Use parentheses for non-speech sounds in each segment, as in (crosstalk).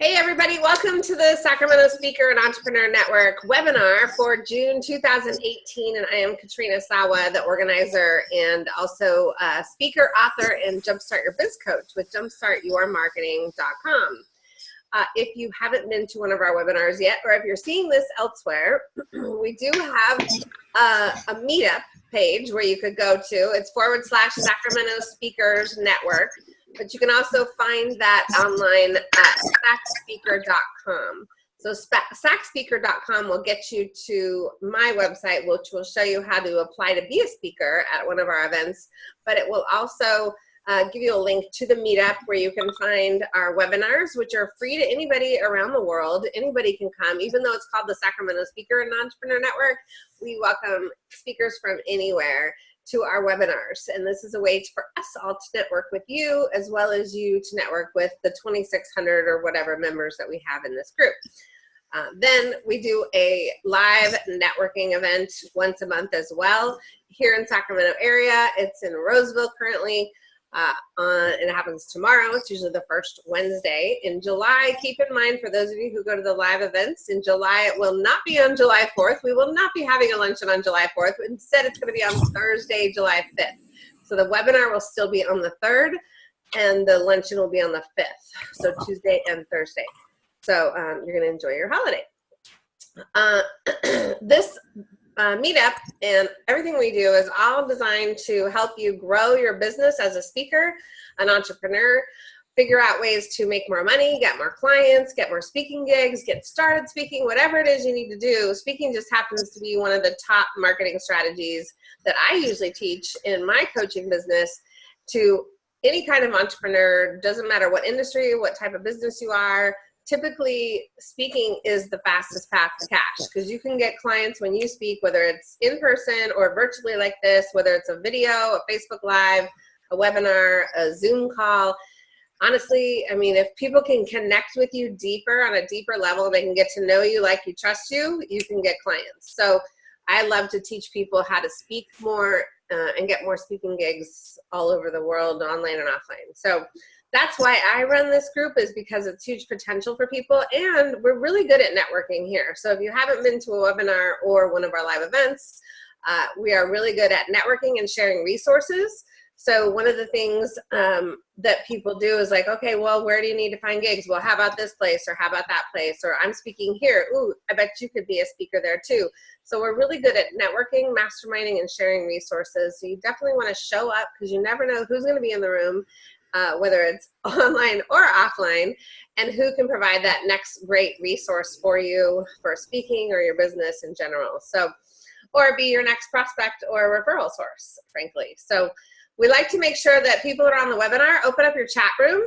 Hey everybody, welcome to the Sacramento Speaker and Entrepreneur Network webinar for June 2018 and I am Katrina Sawa, the organizer and also a speaker, author, and Jumpstart Your Biz Coach with jumpstartyourmarketing.com. Uh, if you haven't been to one of our webinars yet, or if you're seeing this elsewhere, (clears throat) we do have uh, a meetup page where you could go to. It's forward slash Sacramento Speakers Network. But you can also find that online at sacspeaker.com. So sacspeaker.com will get you to my website, which will show you how to apply to be a speaker at one of our events. But it will also uh, give you a link to the meetup where you can find our webinars, which are free to anybody around the world. Anybody can come, even though it's called the Sacramento Speaker and Entrepreneur Network. We welcome speakers from anywhere to our webinars. And this is a way for us all to network with you as well as you to network with the 2,600 or whatever members that we have in this group. Uh, then we do a live networking event once a month as well here in Sacramento area. It's in Roseville currently uh, on, and it happens tomorrow. It's usually the first Wednesday in July. Keep in mind for those of you who go to the live events in July, it will not be on July 4th. We will not be having a luncheon on July 4th. Instead, it's going to be on Thursday, July 5th. So the webinar will still be on the 3rd and the luncheon will be on the 5th. So Tuesday and Thursday. So um, you're going to enjoy your holiday. Uh, (clears throat) this uh, meetup and everything we do is all designed to help you grow your business as a speaker, an entrepreneur, figure out ways to make more money, get more clients, get more speaking gigs, get started speaking, whatever it is you need to do. Speaking just happens to be one of the top marketing strategies that I usually teach in my coaching business to any kind of entrepreneur, doesn't matter what industry, what type of business you are, typically speaking is the fastest path to cash because you can get clients when you speak, whether it's in person or virtually like this, whether it's a video, a Facebook Live, a webinar, a Zoom call. Honestly, I mean, if people can connect with you deeper on a deeper level, they can get to know you like you trust you, you can get clients. So I love to teach people how to speak more uh, and get more speaking gigs all over the world, online and offline. So that's why I run this group is because it's huge potential for people and we're really good at networking here. So if you haven't been to a webinar or one of our live events, uh, we are really good at networking and sharing resources. So one of the things um, that people do is like, okay, well, where do you need to find gigs? Well, how about this place or how about that place? Or I'm speaking here. Ooh, I bet you could be a speaker there too. So we're really good at networking, masterminding, and sharing resources. So you definitely want to show up because you never know who's going to be in the room uh, whether it's (laughs) online or offline, and who can provide that next great resource for you for speaking or your business in general. So, or be your next prospect or referral source, frankly. So we like to make sure that people that are on the webinar, open up your chat room,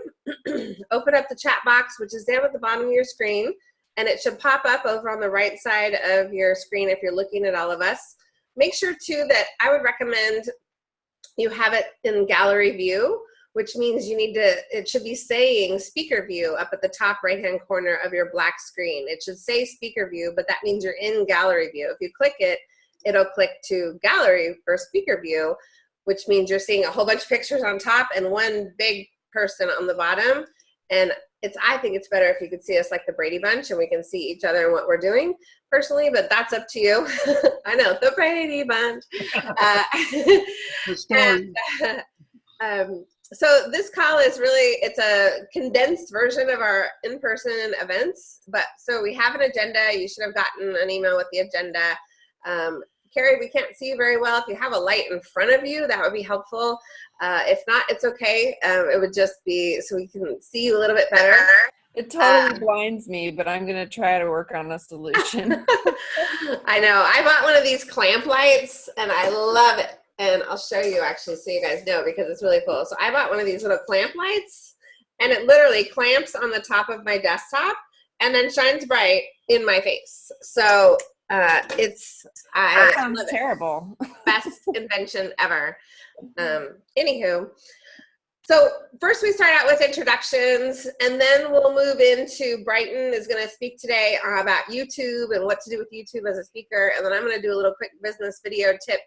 (clears throat) open up the chat box, which is down at the bottom of your screen, and it should pop up over on the right side of your screen if you're looking at all of us. Make sure too that I would recommend you have it in gallery view which means you need to, it should be saying speaker view up at the top right hand corner of your black screen. It should say speaker view, but that means you're in gallery view. If you click it, it'll click to gallery for speaker view, which means you're seeing a whole bunch of pictures on top and one big person on the bottom. And it's, I think it's better if you could see us like the Brady Bunch and we can see each other and what we're doing personally, but that's up to you. (laughs) I know, the Brady Bunch. (laughs) Uh, (laughs) and, uh, um, so this call is really, it's a condensed version of our in-person events, but so we have an agenda. You should have gotten an email with the agenda. Um, Carrie, we can't see you very well. If you have a light in front of you, that would be helpful. Uh, if not, it's okay. Um, it would just be so we can see you a little bit better. It totally uh, blinds me, but I'm going to try to work on a solution. (laughs) I know. I bought one of these clamp lights and I love it and I'll show you actually so you guys know because it's really cool. So I bought one of these little clamp lights and it literally clamps on the top of my desktop and then shines bright in my face. So uh, it's I that sounds terrible. Best (laughs) invention ever. Um, anywho, so first we start out with introductions and then we'll move into Brighton is going to speak today about YouTube and what to do with YouTube as a speaker. And then I'm going to do a little quick business video tip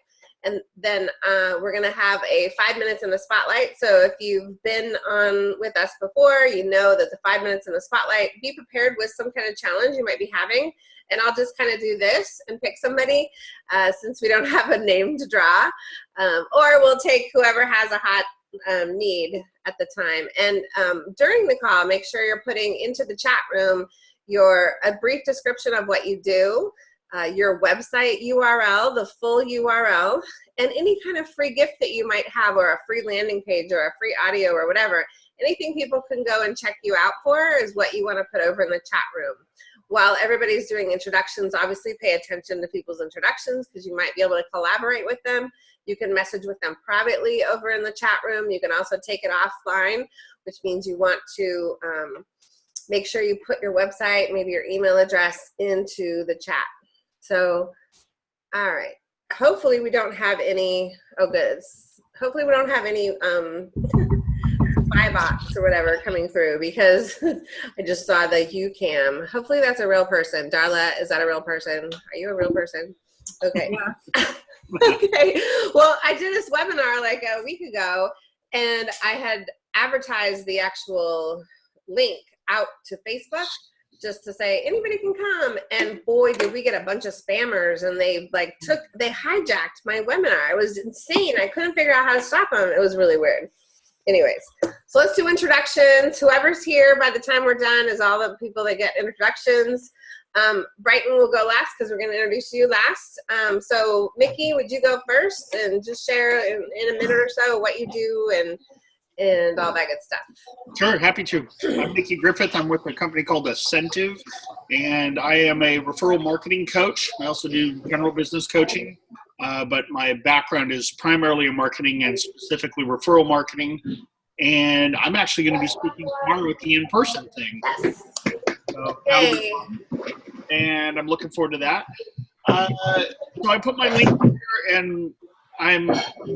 And then uh, we're going to have a five minutes in the spotlight. So if you've been on with us before, you know that the five minutes in the spotlight, be prepared with some kind of challenge you might be having. And I'll just kind of do this and pick somebody uh, since we don't (laughs) have a name to draw. Um, or we'll take whoever has a hot um, need at the time. And um, during the call, make sure you're putting into the chat room your a brief description of what you do, uh, your website URL, the full URL, and any kind of free gift that you might have or a free landing page or a free audio or whatever. Anything people can go and check you out for is what you want to put over in the chat room. While everybody's doing introductions, obviously pay attention to people's introductions because you might be able to collaborate with them. You can message with them privately over in the chat room. You can also take it offline, which means you want to um, make sure you put your website, maybe your email address into the chat. So, all right. Hopefully we don't have any, oh good. Hopefully we don't have any um, spy bots or whatever coming through because (laughs) I just saw the YouCam. Hopefully that's a real person. Darla, is that a real person? Are you a real person? Okay. Yeah. (laughs) okay. Well, I did this webinar like a week ago and I had advertised the actual link out to Facebook just to say anybody can come. And boy did we get a bunch of spammers and they like took they hijacked my webinar. It was insane. I couldn't figure out how to stop them it was really weird. Anyways so let's do introductions. Whoever's here by the time we're done is all the people that get introductions. Um, Brighton will go last because we're going to introduce you last. Um, so, Nikki, would you go first and just share in, in, a minute or so what you do and and all that good stuff? Sure, happy to. I'm Nikki Griffith. I'm with a company called Ascentive, and I am a referral marketing coach. I also do general business coaching, uh, but my background is primarily in marketing and specifically referral marketing. And I'm actually going to be speaking tomorrow at the in-person thing. Yes. So, and I'm looking forward to that. Uh, so I put my link here, and I'm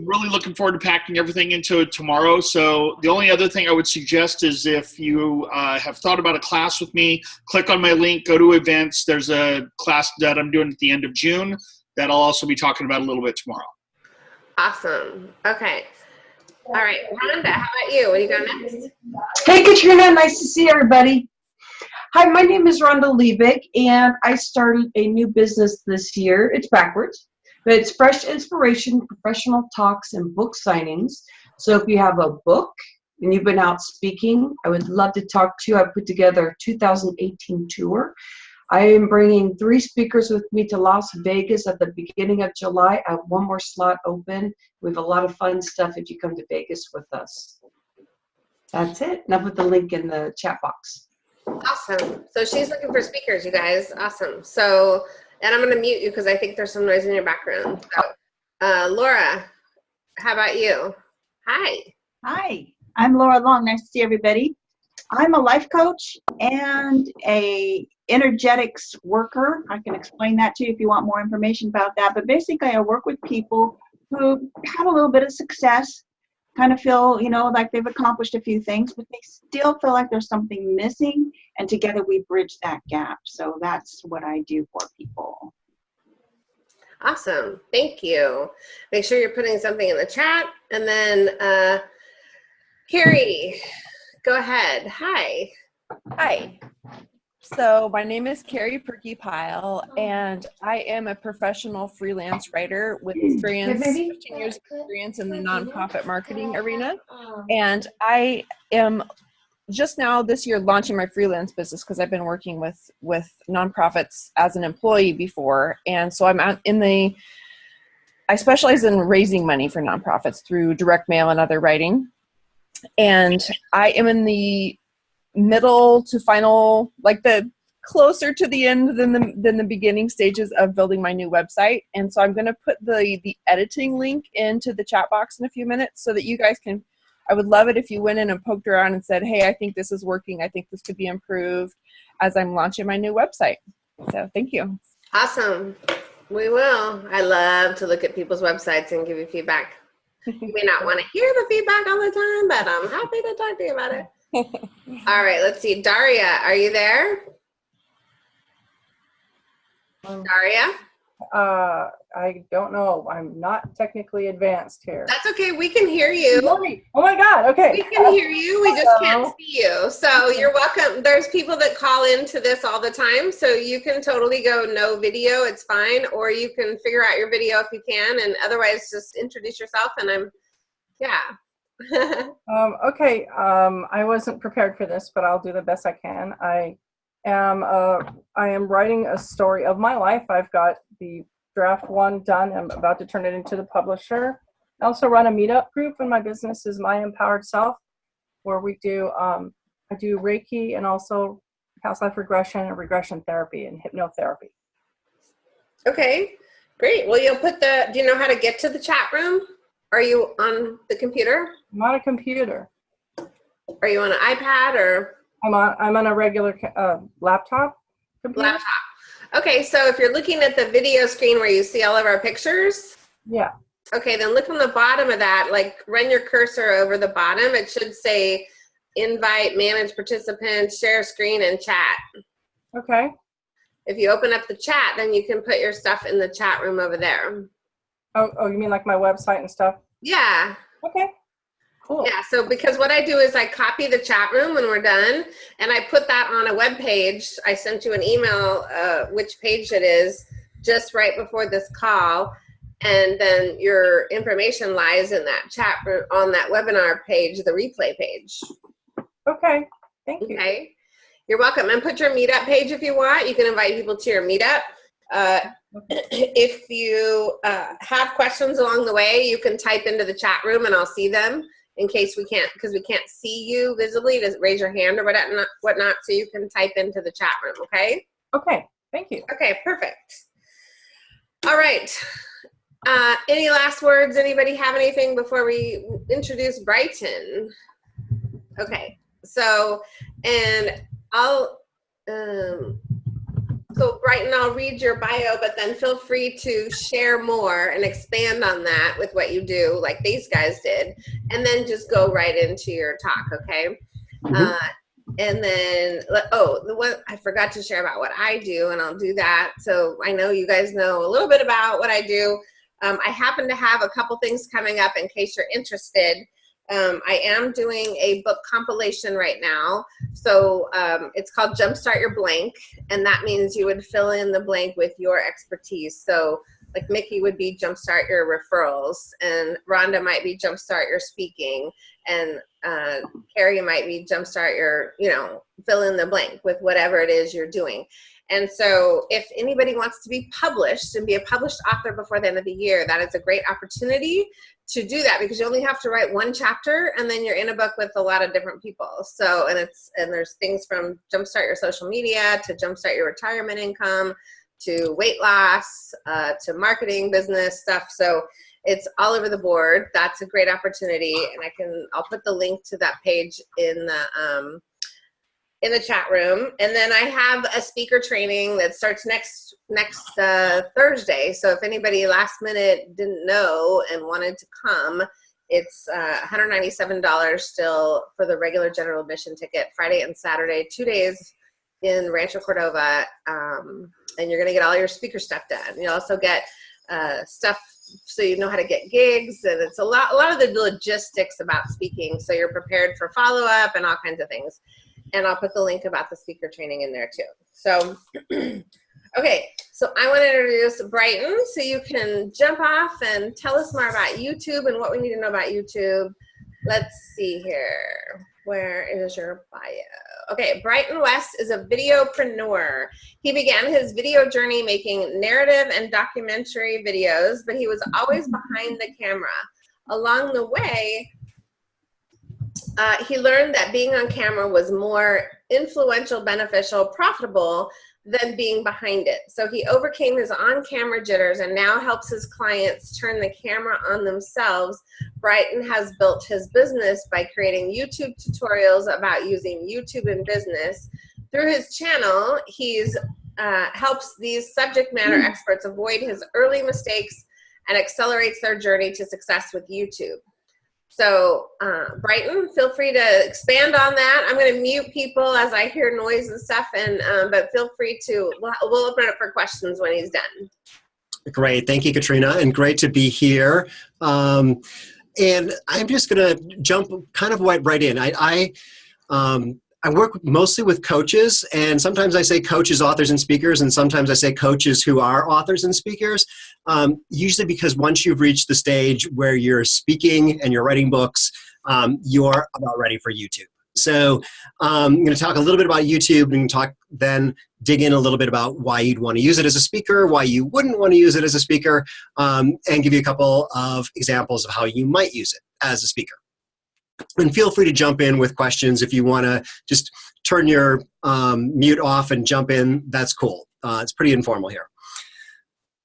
really looking forward to packing everything into it tomorrow. So the only other thing I would suggest is if you uh, have thought about a class with me, click on my link, go to events. There's a class that I'm doing at the end of June that I'll also be talking about a little bit tomorrow. Awesome. Okay. All right, Rhonda, how about you? What do you got next? Hey, Katrina. Nice to see everybody. Hi, my name is Rhonda Liebig, and I started a new business this year. It's backwards, but it's Fresh Inspiration, Professional Talks, and Book Signings. So if you have a book and you've been out speaking, I would love to talk to you. I put together a 2018 tour. I am bringing three speakers with me to Las Vegas at the beginning of July. I have one more slot open. We have a lot of fun stuff if you come to Vegas with us. That's it. Now put the link in the chat box. Awesome. So she's looking for speakers, you guys. Awesome. So, and I'm going to mute you because I think there's some noise in your background. So, uh, Laura, how about you? Hi. Hi, I'm Laura Long. Nice to see everybody. I'm a life coach and a energetics worker. I can explain that to you if you want more information about that. But basically, I work with people who have a little bit of success kind of feel, you know, like they've accomplished a few things, but they still feel like there's something missing. And together we bridge that gap. So that's what I do for people. Awesome. Thank you. Make sure you're putting something in the chat. And then, uh, Carrie, go ahead. Hi. Hi. So my name is Carrie Perky Pyle, and I am a professional freelance writer with experience, 15 years experience in the nonprofit marketing arena. Um, and I am just now this year launching my freelance business because I've been working with with nonprofits as an employee before, and so I'm out in the. I specialize in raising money for nonprofits through direct mail and other writing, and I am in the middle to final, like the closer to the end than the than the beginning stages of building my new website. And so I'm going to put the the editing link into the chat box in a few minutes so that you guys can. I would love it if you went in and poked around and said, "Hey, I think this is working. I think this could be improved," as I'm launching my new website. So thank you. Awesome. We will. I love to look at people's websites and give you feedback. you may not want to hear the feedback all the time, but I'm happy to talk to you about it. All right, let's see. Daria, are you there? Daria? Uh, I don't know. I'm not technically advanced here. That's okay. We can hear you. Oh my God. Okay. We can hear you. We just can't see you. So you're welcome. There's people that call into this all the time. So you can totally go no video. It's fine. Or you can figure out your video if you can. And otherwise, just introduce yourself. And I'm, yeah. (laughs) Um, okay. Um, I wasn't prepared for this, but I'll do the best I can. I am. Uh, I am writing a story of my life. I've got the draft one done. I'm about to turn it into the publisher. I also run a meetup group, and my business is My Empowered Self, where we do. Um, I do Reiki and also past life regression and regression therapy and hypnotherapy. okay. Great. Well, you'll put the, do you know how to get to the chat room? Are you on the computer? I'm on a computer. Are you on an iPad or I'm on. I'm on a regular uh, laptop. Computer. laptop? Okay. So if you're looking at the video screen where you see all of our pictures, Yeah. Okay, then look on the bottom of that, like run your cursor over the bottom. It should say invite, manage participants, share screen, and chat. Okay. If you open up the chat, then you can put your stuff in the chat room over there. Oh, oh, you mean like my website and stuff? Yeah, Okay. Cool. yeah. So because what I do is I copy the chat room when we're done, and I put that on a web page. I sent you an email, uh, which page it is, just right before this call. And then your information lies in that chat room on that webinar page, the replay page. Okay. Thank you. Okay. You're welcome. And put your meetup page if you want. You can invite people to your meetup. Uh, (clears throat) if you uh, have questions along the way, you can type into the chat room and I'll see them in case we can't, because we can't see you visibly, to raise your hand or whatnot, whatnot. So you can type into the chat room, okay? Okay. Thank you. Okay, perfect. All right. Uh, any last words? Anybody have anything before we introduce Brighton? Okay, so, and I'll, um, so Brighton, I'll read your bio, but then feel free to share more and expand on that with what you do, like these guys did, and then just go right into your talk, okay? Uh, and then, oh, the one I forgot to share about what I do, and I'll do that. So I know you guys know a little bit about what I do. Um, I happen to have a couple things coming up in case you're interested. Um, I am doing a book compilation right now. So um, it's called Jumpstart Your Blank, and that means you would fill in the blank with your expertise. So like Nikki would be Jumpstart Your Referrals, and Rhonda might be Jumpstart Your Speaking, and uh, Carrie might be Jumpstart Your, you know, fill in the blank with whatever it is you're doing. And so if anybody wants to be published and be a published author before the end of the year, that is a great opportunity to do that because you only have to write one chapter and then you're in a book with a lot of different people. So, and it's, and there's things from jumpstart your social media to jumpstart your retirement income to weight loss, uh, to marketing business stuff. So it's all over the board. That's a great opportunity. And I can, I'll put the link to that page in the, um, in the chat room. And then I have a speaker training that starts next next uh, Thursday. So if anybody last minute didn't know and wanted to come, it's uh, $197 still for the regular general admission ticket, Friday and Saturday, two days in Rancho Cordova. Um, and you're gonna get all your speaker stuff done. You also get uh, stuff so you know how to get gigs and it's a lot, a lot of the logistics about speaking. So you're prepared for follow up and all kinds of things and I'll put the link about the speaker training in there too. So, (clears throat) okay, so I want to introduce Brighton so you can jump off and tell us more about YouTube and what we need to know about YouTube. Let's see here. Where is your bio? Okay, Brighton West is a videopreneur. He began his video journey making narrative and documentary videos, but he was always behind the camera. Along the way, uh, he learned that being on camera was more influential, beneficial, profitable than being behind it. So he overcame his on-camera jitters and now helps his clients turn the camera on themselves. Brighton has built his business by creating YouTube tutorials about using YouTube in business. Through his channel, he's uh, helps these subject matter experts avoid his early mistakes and accelerates their journey to success with YouTube. So uh, Brighton, feel free to expand on that. I'm going to mute people as I hear noise and stuff, and um, but feel free to. We'll, we'll open it up for questions when he's done. Great. Thank you, Katrina, and great to be here. Um, and I'm just going to jump kind of right, right in. I, I, um, I work mostly with coaches, and sometimes I say coaches, authors, and speakers, and sometimes I say coaches who are authors and speakers. Um, usually because once you've reached the stage where you're speaking and you're writing books, um, you're about ready for YouTube. So um, I'm going to talk a little bit about YouTube and talk then dig in a little bit about why you'd want to use it as a speaker, why you wouldn't want to use it as a speaker, um, and give you a couple of examples of how you might use it as a speaker. And feel free to jump in with questions if you want to just turn your um, mute off and jump in. That's cool. Uh, it's pretty informal here.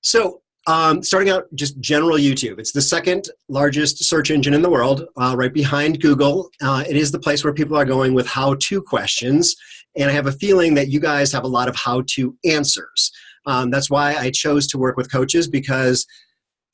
So um, starting out, just general YouTube. It's the second largest search engine in the world, uh, right behind Google. Uh, it is the place where people are going with how-to questions, and I have a feeling that you guys have a lot of how-to answers. Um, that's why I chose to work with coaches because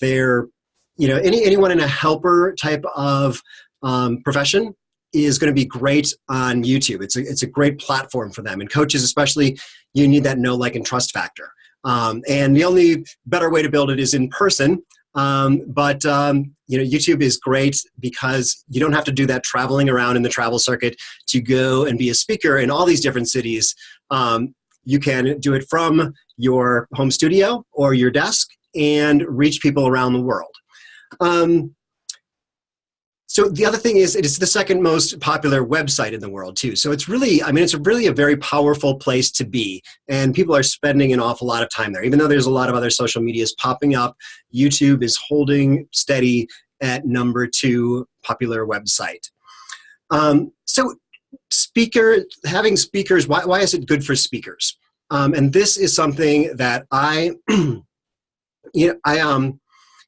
they're, you know, any anyone in a helper type of um, profession is going to be great on YouTube. It's a, it's a great platform for them, and coaches especially, you need that know, like, and trust factor. Um, and the only better way to build it is in person. Um, but um, you know, YouTube is great because you don't have to do that traveling around in the travel circuit to go and be a speaker in all these different cities. Um, you can do it from your home studio or your desk and reach people around the world. Um, so the other thing is, it is the second most popular website in the world too. So it's really, I mean, it's really a very powerful place to be, and people are spending an awful lot of time there. Even though there's a lot of other social medias popping up, YouTube is holding steady at number two popular website. Um, so speaker, having speakers, why, why is it good for speakers? Um, and this is something that I, (clears throat) you know, I, um,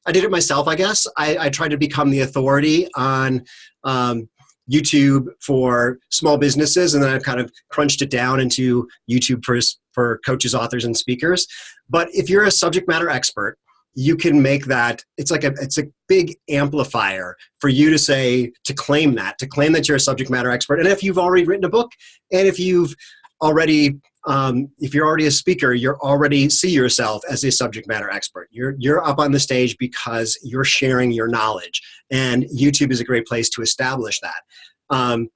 I did it myself, I guess. I, I tried to become the authority on um, YouTube for small businesses, and then I've kind of crunched it down into YouTube for, for coaches, authors, and speakers. But if you're a subject matter expert, you can make that it's like a it's a big amplifier for you to say to claim that to claim that you're a subject matter expert and if you've already written a book and if you've already um, if you're already a speaker, you're already see yourself as a subject matter expert. You're, you're up on the stage because you're sharing your knowledge. And YouTube is a great place to establish that. Um,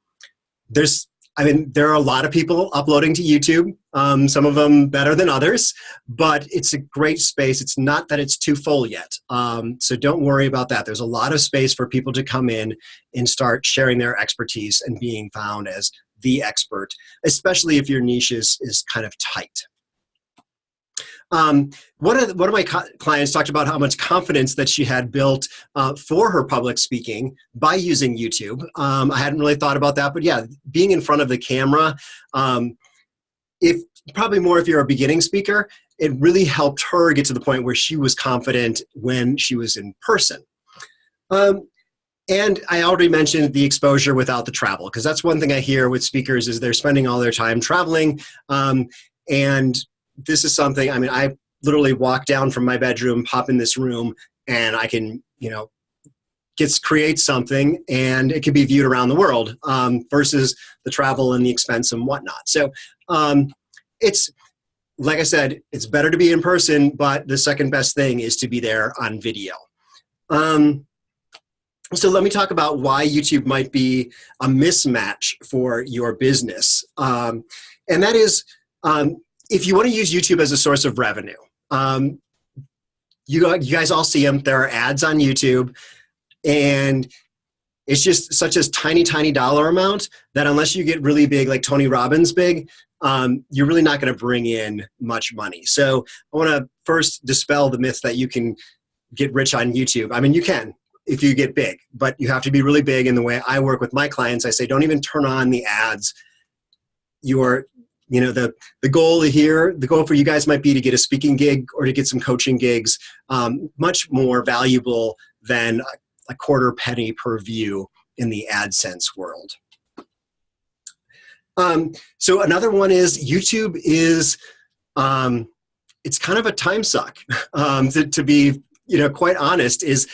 there's, I mean, there are a lot of people uploading to YouTube, um, some of them better than others, but it's a great space. It's not that it's too full yet. Um, so don't worry about that. There's a lot of space for people to come in and start sharing their expertise and being found as the expert, especially if your niche is, is kind of tight. Um, one, of the, one of my clients talked about how much confidence that she had built uh, for her public speaking by using YouTube. Um, I hadn't really thought about that, but yeah, being in front of the camera, um, if probably more if you're a beginning speaker, it really helped her get to the point where she was confident when she was in person. Um, and I already mentioned the exposure without the travel, because that's one thing I hear with speakers is they're spending all their time traveling. Um, and this is something, I mean, I literally walk down from my bedroom, pop in this room, and I can, you know, gets create something and it can be viewed around the world um, versus the travel and the expense and whatnot. So um, it's, like I said, it's better to be in person, but the second best thing is to be there on video. Um, so let me talk about why YouTube might be a mismatch for your business. Um, and that is, um, if you want to use YouTube as a source of revenue, um, you, you guys all see them, there are ads on YouTube, and it's just such a tiny, tiny dollar amount that unless you get really big, like Tony Robbins big, um, you're really not going to bring in much money. So I want to first dispel the myth that you can get rich on YouTube. I mean, you can, if you get big, but you have to be really big in the way I work with my clients. I say, don't even turn on the ads. Your, you know, the, the goal here, the goal for you guys might be to get a speaking gig or to get some coaching gigs, um, much more valuable than a quarter penny per view in the AdSense world. Um, so another one is YouTube is, um, it's kind of a time suck, (laughs) um, to, to be, you know, quite honest, is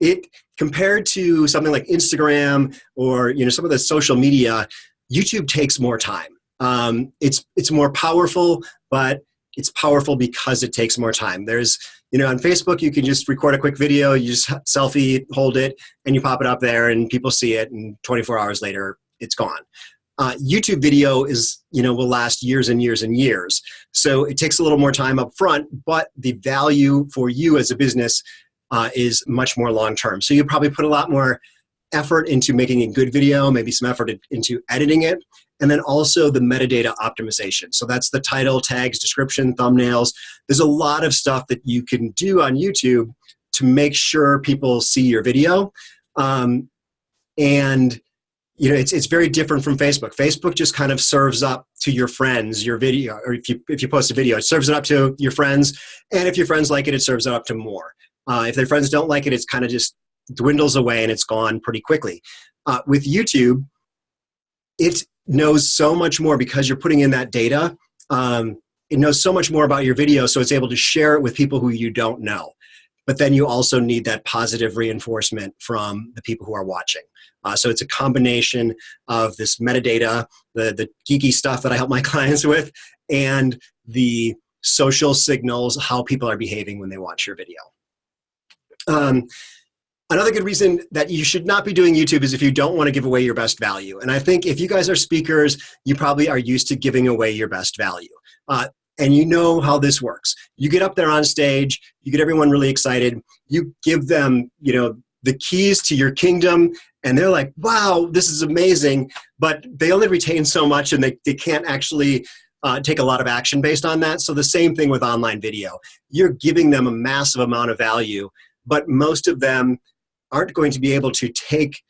it compared to something like Instagram or you know some of the social media, YouTube takes more time. Um, it's it's more powerful, but it's powerful because it takes more time. There's You know, on Facebook, you can just record a quick video, you just selfie, hold it, and you pop it up there, and people see it, and 24 hours later, it's gone. Uh, YouTube video is, you know, will last years and years and years. So it takes a little more time up front, but the value for you as a business uh, is much more long term. So you probably put a lot more effort into making a good video, maybe some effort into editing it, and then also the metadata optimization. So that's the title, tags, description, thumbnails. There's a lot of stuff that you can do on YouTube to make sure people see your video. Um, and you know, it's, it's very different from Facebook. Facebook just kind of serves up to your friends your video, or if you, if you post a video, it serves it up to your friends. And if your friends like it, it serves it up to more. Uh, if their friends don't like it, it's kind of just dwindles away and it's gone pretty quickly. Uh, with YouTube, it knows so much more because you're putting in that data. Um, it knows so much more about your video, so it's able to share it with people who you don't know. But then you also need that positive reinforcement from the people who are watching. Uh, so it's a combination of this metadata, the, the geeky stuff that I help my (laughs) clients with, and the social signals, how people are behaving when they watch your video. Um, Another good reason that you should not be doing YouTube is if you don't want to give away your best value. And I think if you guys are speakers, you probably are used to giving away your best value. Uh, and you know how this works. You get up there on stage, you get everyone really excited, you give them, you know, the keys to your kingdom, and they're like, wow, this is amazing, but they only retain so much and they, they can't actually uh, take a lot of action based on that. So the same thing with online video. You're giving them a massive amount of value, but most of them aren't going to be able to take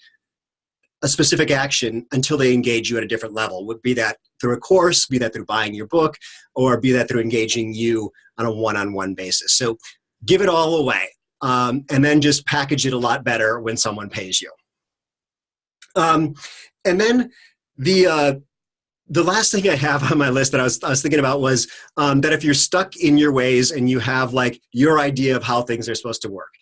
a specific action until they engage you at a different level. Would be that through a course, be that through buying your book, or be that through engaging you on a one-on-one -on -one basis. So give it all away, um, and then just package it a lot better when someone pays you. Um, and then the uh, the last thing I have on my list that I was, I was thinking about was um, that if you're stuck in your ways and you have like your idea of how things are supposed to work,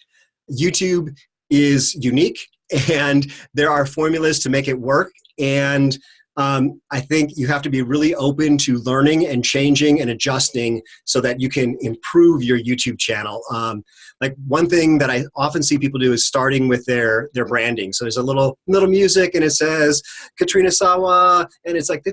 YouTube is unique and there are formulas to make it work and um, I think you have to be really open to learning and changing and adjusting so that you can improve your YouTube channel. Um, like one thing that I often see people do is starting with their their branding. So there's a little little music and it says Katrina Sawa and it's like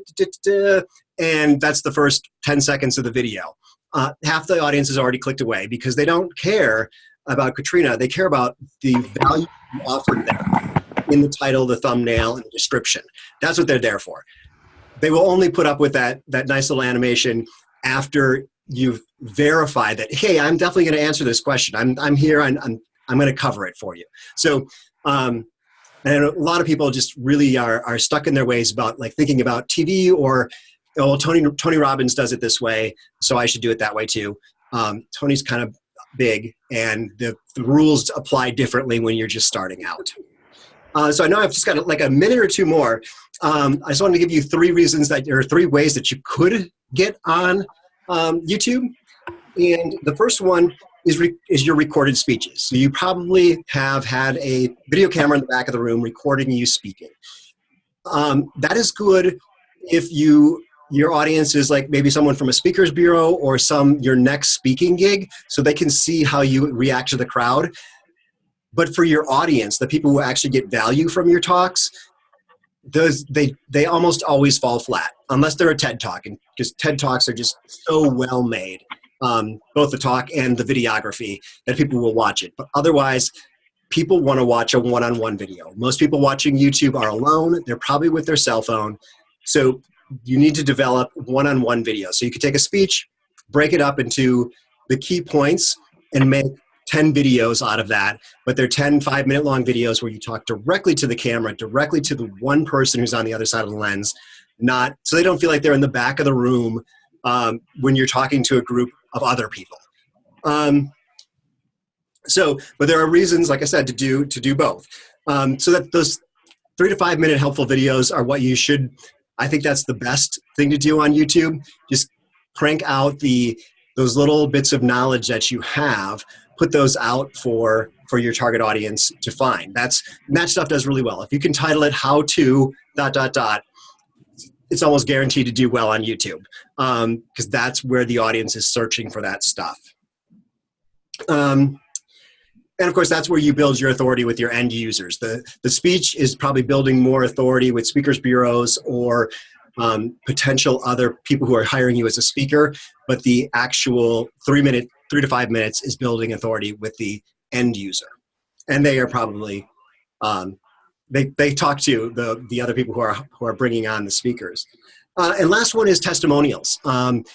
and that's the first 10 seconds of the video. Uh, half the audience has already clicked away because they don't care about Katrina. They care about the value you offered them in the title, the thumbnail, and the description. That's what they're there for. They will only put up with that, that nice little animation after you've verified that, hey, I'm definitely going to answer this question. I'm, I'm here. I'm, I'm, I'm going to cover it for you. So, um, and a lot of people just really are, are stuck in their ways about like thinking about TV or, oh, Tony, Tony Robbins does it this way, so I should do it that way too. Um, Tony's kind of big and the, the rules apply differently when you're just starting out. Uh, so I know I've just got like a minute or two more. Um, I just wanted to give you three reasons that there are three ways that you could get on um, YouTube. And the first one is, is your recorded speeches. So you probably have had a video camera in the back of the room recording you speaking. Um, that is good if you your audience is like maybe someone from a speakers bureau or some your next speaking gig so they can see how you react to the crowd. But for your audience the people who actually get value from your talks those they they almost always fall flat unless they're a ted talk and because ted talks are just so well made um, both the talk and the videography that people will watch it. But otherwise people want to watch a one-on-one -on -one video. Most people watching youtube are alone they're probably with their cell phone. So you need to develop one-on-one -on -one video. So you could take a speech, break it up into the key points, and make 10 videos out of that, but they're 10 five minute long videos where you talk directly to the camera, directly to the one person who's on the other side of the lens, not so they don't feel like they're in the back of the room um, when you're talking to a group of other people. Um, so, but there are reasons, like I said, to do to do both. Um, so that those three to five minute helpful videos are what you should I think that's the best thing to do on YouTube. Just crank out the those little bits of knowledge that you have, put those out for for your target audience to find. That's that stuff does really well. If you can title it "How to dot dot dot," it's almost guaranteed to do well on YouTube because um, that's where the audience is searching for that stuff. Um, and of course, that's where you build your authority with your end users. The, the speech is probably building more authority with speakers bureaus or um, potential other people who are hiring you as a speaker, but the actual three minute, three to five minutes is building authority with the end user. And they are probably, um, they, they talk to the, the other people who are, who are bringing on the speakers. Uh, and last one is testimonials. Um,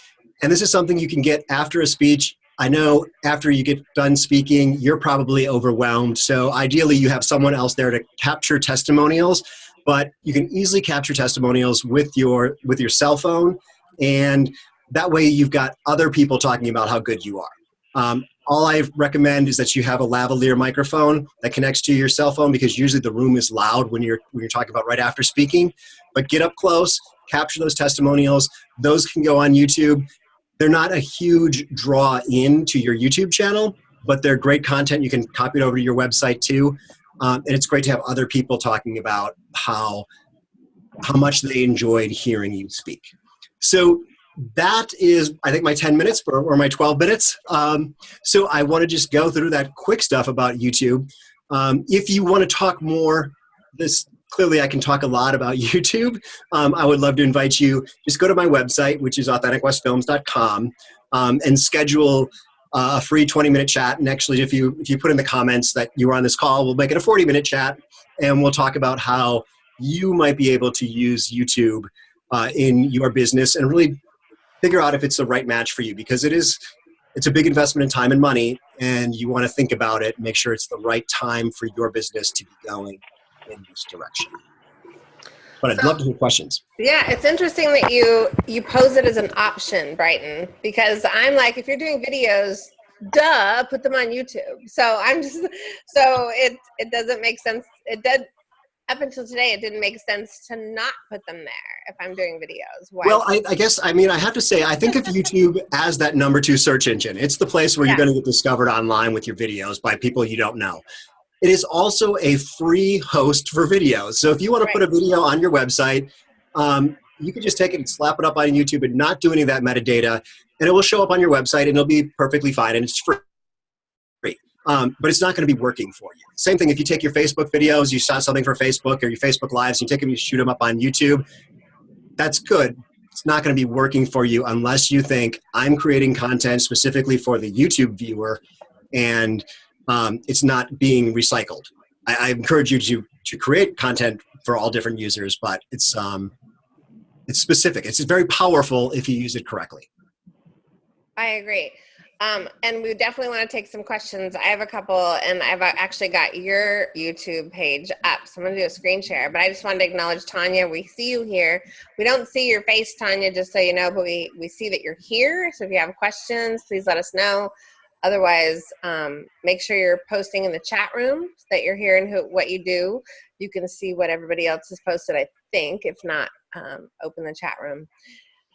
and this is something you can get after a speech I know after you get done speaking, you're probably overwhelmed. So ideally, you have someone else there to capture testimonials. But you can easily capture testimonials with your with your cell phone, and that way you've got other people talking about how good you are. Um, all I recommend is that you have a lavalier microphone that connects to your cell phone because usually the room is loud when you're when you're talking about right after speaking. But get up close, capture those testimonials. Those can go on YouTube they're not a huge draw in to your YouTube channel, but they're great content. You can copy it over to your website too. Um, and it's great to have other people talking about how, how much they enjoyed hearing you speak. So that is, I think, my 10 minutes or, or my 12 minutes. Um, so I want to just go through that quick stuff about YouTube. Um, if you want to talk more, this clearly I can talk a lot about (laughs) YouTube. Um, I would love to invite you, just go to my website, which is authenticwestfilms.com, um, and schedule uh, a free 20 minute chat. And actually, if you, if you put in the comments that you were on this call, we'll make it a 40 minute chat and we'll talk about how you might be able to use YouTube uh, in your business and really figure out if it's the right match for you because it is it's a big investment in time and money and you want to think about it make sure it's the right time for your business to be going in this direction. But I'd so, love to hear questions. Yeah, it's interesting that you you pose it as an option, Brighton, because I'm like, if you're doing videos, duh, put them on YouTube. So I'm just so it it doesn't make sense. It did up until today, it didn't make sense to not put them there if I'm doing videos. Why? Well, I, I, guess, I mean, I have to say, I think of YouTube as that number two search engine. It's the place where yeah. you're going to get discovered online with your videos by people you don't know. It is also a free host for videos. So if you want to right. put a video on your website, um, you can just take it and slap it up on YouTube and not do any of that metadata, and it will show up on your website and it'll be perfectly fine and it's free. Um, but it's not going to be working for you. Same thing if you take your Facebook videos, you shot something for Facebook or your Facebook Lives, you take them, you shoot them up on YouTube. That's good. It's not going to be working for you unless you think I'm creating content specifically for the YouTube viewer and um, it's not being recycled. I, I, encourage you to to create content for all different users, but it's um, it's specific. It's very powerful if you use it correctly. I agree. Um, and we definitely want to take some questions. I have a couple, and I've actually got your YouTube page up, so I'm going to do a screen share. But I just wanted to acknowledge Tanya. We see you here. We don't see your face, Tanya, just so you know, but we, we see that you're here. So if you have questions, please let us know. Otherwise, um, make sure you're posting in the chat room that you're hearing who, what you do. You can see what everybody else has posted, I think. If not, um, open the chat room.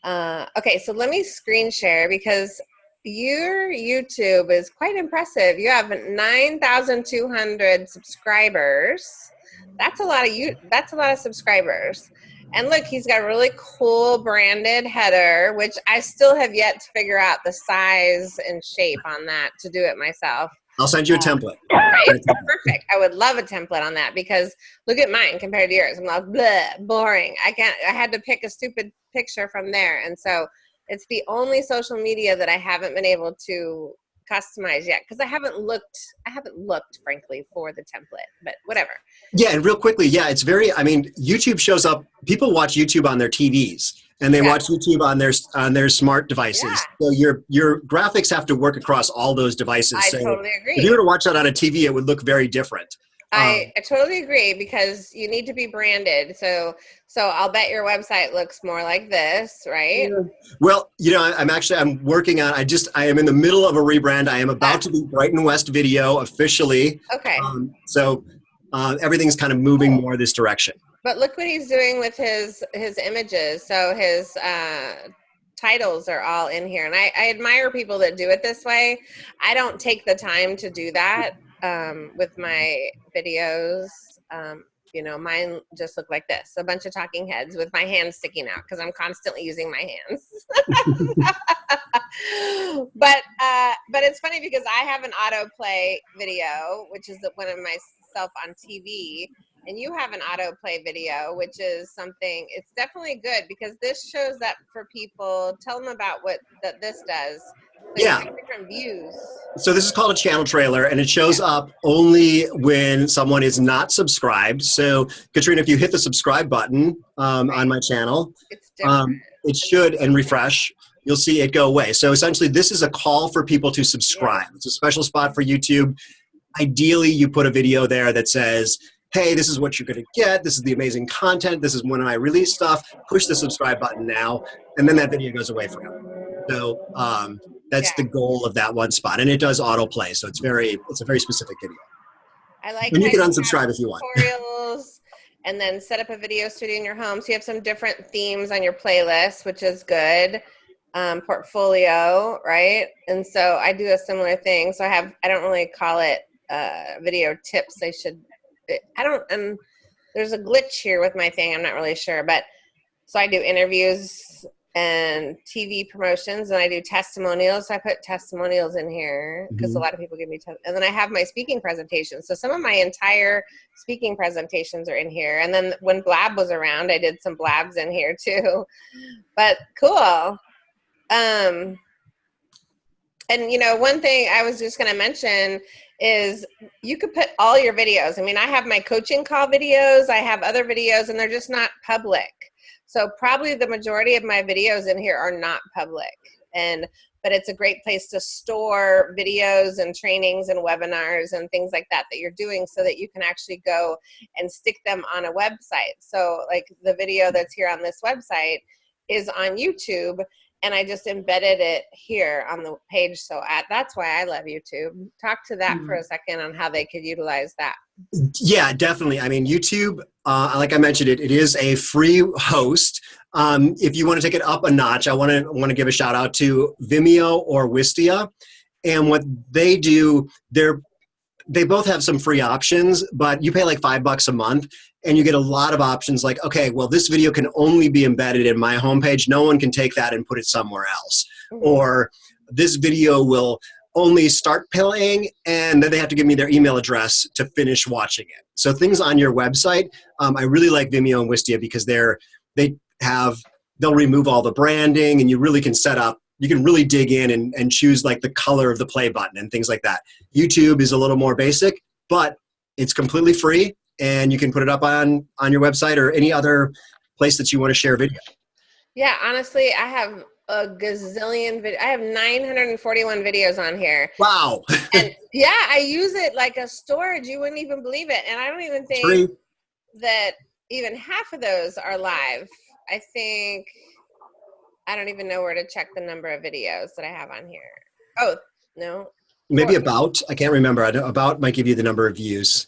Uh, okay, so let me screen share because your YouTube is quite impressive. You have 9,200 subscribers. That's a lot of you. That's a lot of subscribers. And look, he's got a really cool branded header, which I still have yet to figure out the size and shape on that to do it myself. I'll send you a um, template. (laughs) Right? Perfect. I would love a template on that because look at mine compared to yours. I'm like, bleh, boring. I can't, I had to pick a stupid picture from there. And so it's the only social media that I haven't been able to customize yet because I haven't looked I haven't looked frankly for the template but whatever. Yeah and real quickly yeah it's very I mean YouTube shows up people watch YouTube on their TVs and they yeah. watch YouTube on their on their smart devices. Yeah. so your your graphics have to work across all those devices. I so totally agree if you were to watch that on a TV it would look very different I, um, I totally agree because you need to be branded. So so I'll bet your website looks more like this, right? Well, you know, I'm actually I'm working on. I just I am in the middle of a rebrand. I am about to be Brighton West Video officially. Okay. Um, so uh, everything's kind of moving more this direction. But look what he's doing with his his images. So his uh, titles are all in here, and I, I admire people that do it this way. I don't take the time to do that um, with my videos. Um, you know, mine just look like this, a bunch of talking heads with my hands sticking out because I'm constantly using my hands. (laughs) but uh, but it's funny because I have an autoplay video, which is one of myself on TV, and you have an autoplay video, which is something. It's definitely good because this shows up for people. Tell them about what that this does. You Yeah. different views. So this is called a channel trailer, and it shows up only when someone is not subscribed. So Katrina, if you hit the subscribe button um, on my channel, um, it should and refresh. You'll see it go away. So essentially, this is a call for people to subscribe. It's a special spot for YouTube. Ideally, you put a video there that says, "Hey, this is what you're going to get. This is the amazing content. This is when I release stuff. Push the subscribe button now," and then that video goes away forever. So um, that's Yeah. the goal of that one spot, and it does autoplay. So it's very, it's a very specific video. I like. And you can unsubscribe if you want. Tutorials, (laughs) and then set up a video studio in your home. So you have some different themes on your playlist, which is good. Um, portfolio, right? And so I do a similar thing. So I have. I don't really call it uh, video tips. I should. I don't. Um, there's a glitch here with my thing. I'm not really sure, but so I do interviews and TV promotions, and I do testimonials. I put testimonials in here because a lot of people give me. Te- and then I have my speaking presentations. So some of my entire speaking presentations are in here. And then when Blab was around, I did some Blabs in here too. But cool. Um, and you know, one thing I was just going to mention is you could put all your videos. I mean, I have my coaching call videos, I have other videos, and they're just not public. So probably the majority of my videos in here are not public. And but it's a great place to store videos and trainings and webinars and things like that that you're doing so that you can actually go and stick them on a website. So like the video that's here on this website is on YouTube and I just embedded it here on the page. So at, that's why I love YouTube. Talk to that for a second on how they could utilize that. Yeah, definitely. I mean, YouTube, uh, like I mentioned, it, it is a free host. Um, if you want to take it up a notch, I want to want to give a shout out to Vimeo or Wistia, and what they do, they're they both have some free options, but you pay like five bucks a month, and you get a lot of options. Like, okay, well, this video can only be embedded in my homepage. No one can take that and put it somewhere else, or this video will only start playing and then they have to give me their email address to finish watching it. So things on your website, um, I really like Vimeo and Wistia because they're they have they'll remove all the branding and you really can set up you can really dig in and, and choose like the color of the play button and things like that. YouTube is a little more basic, but it's completely free and you can put it up on on your website or any other place that you want to share video. Yeah, honestly, I have a gazillion video. I have 941 videos on here. Wow. (laughs) And yeah, I use it like a storage. You wouldn't even believe it. And I don't even think that even half of those are live. I think I don't even know where to check the number of videos that I have on here. Oh, no. Maybe about, I can't remember. I don't- About might give you the number of views.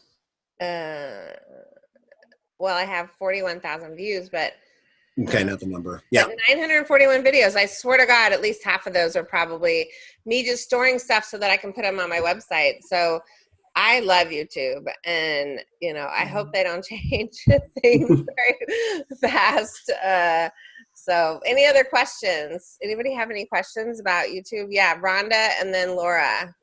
Uh, well, I have 41,000 views, but Okay, not the number. Yeah. 941 videos. I swear to God, at least half of those are probably me just storing stuff so that I can put them on my website. So I love YouTube, and you know, I hope they don't (laughs) change (laughs) things very fast. Uh, so, any other questions? Anybody have any questions about YouTube? Yeah, Rhonda, and then Laura.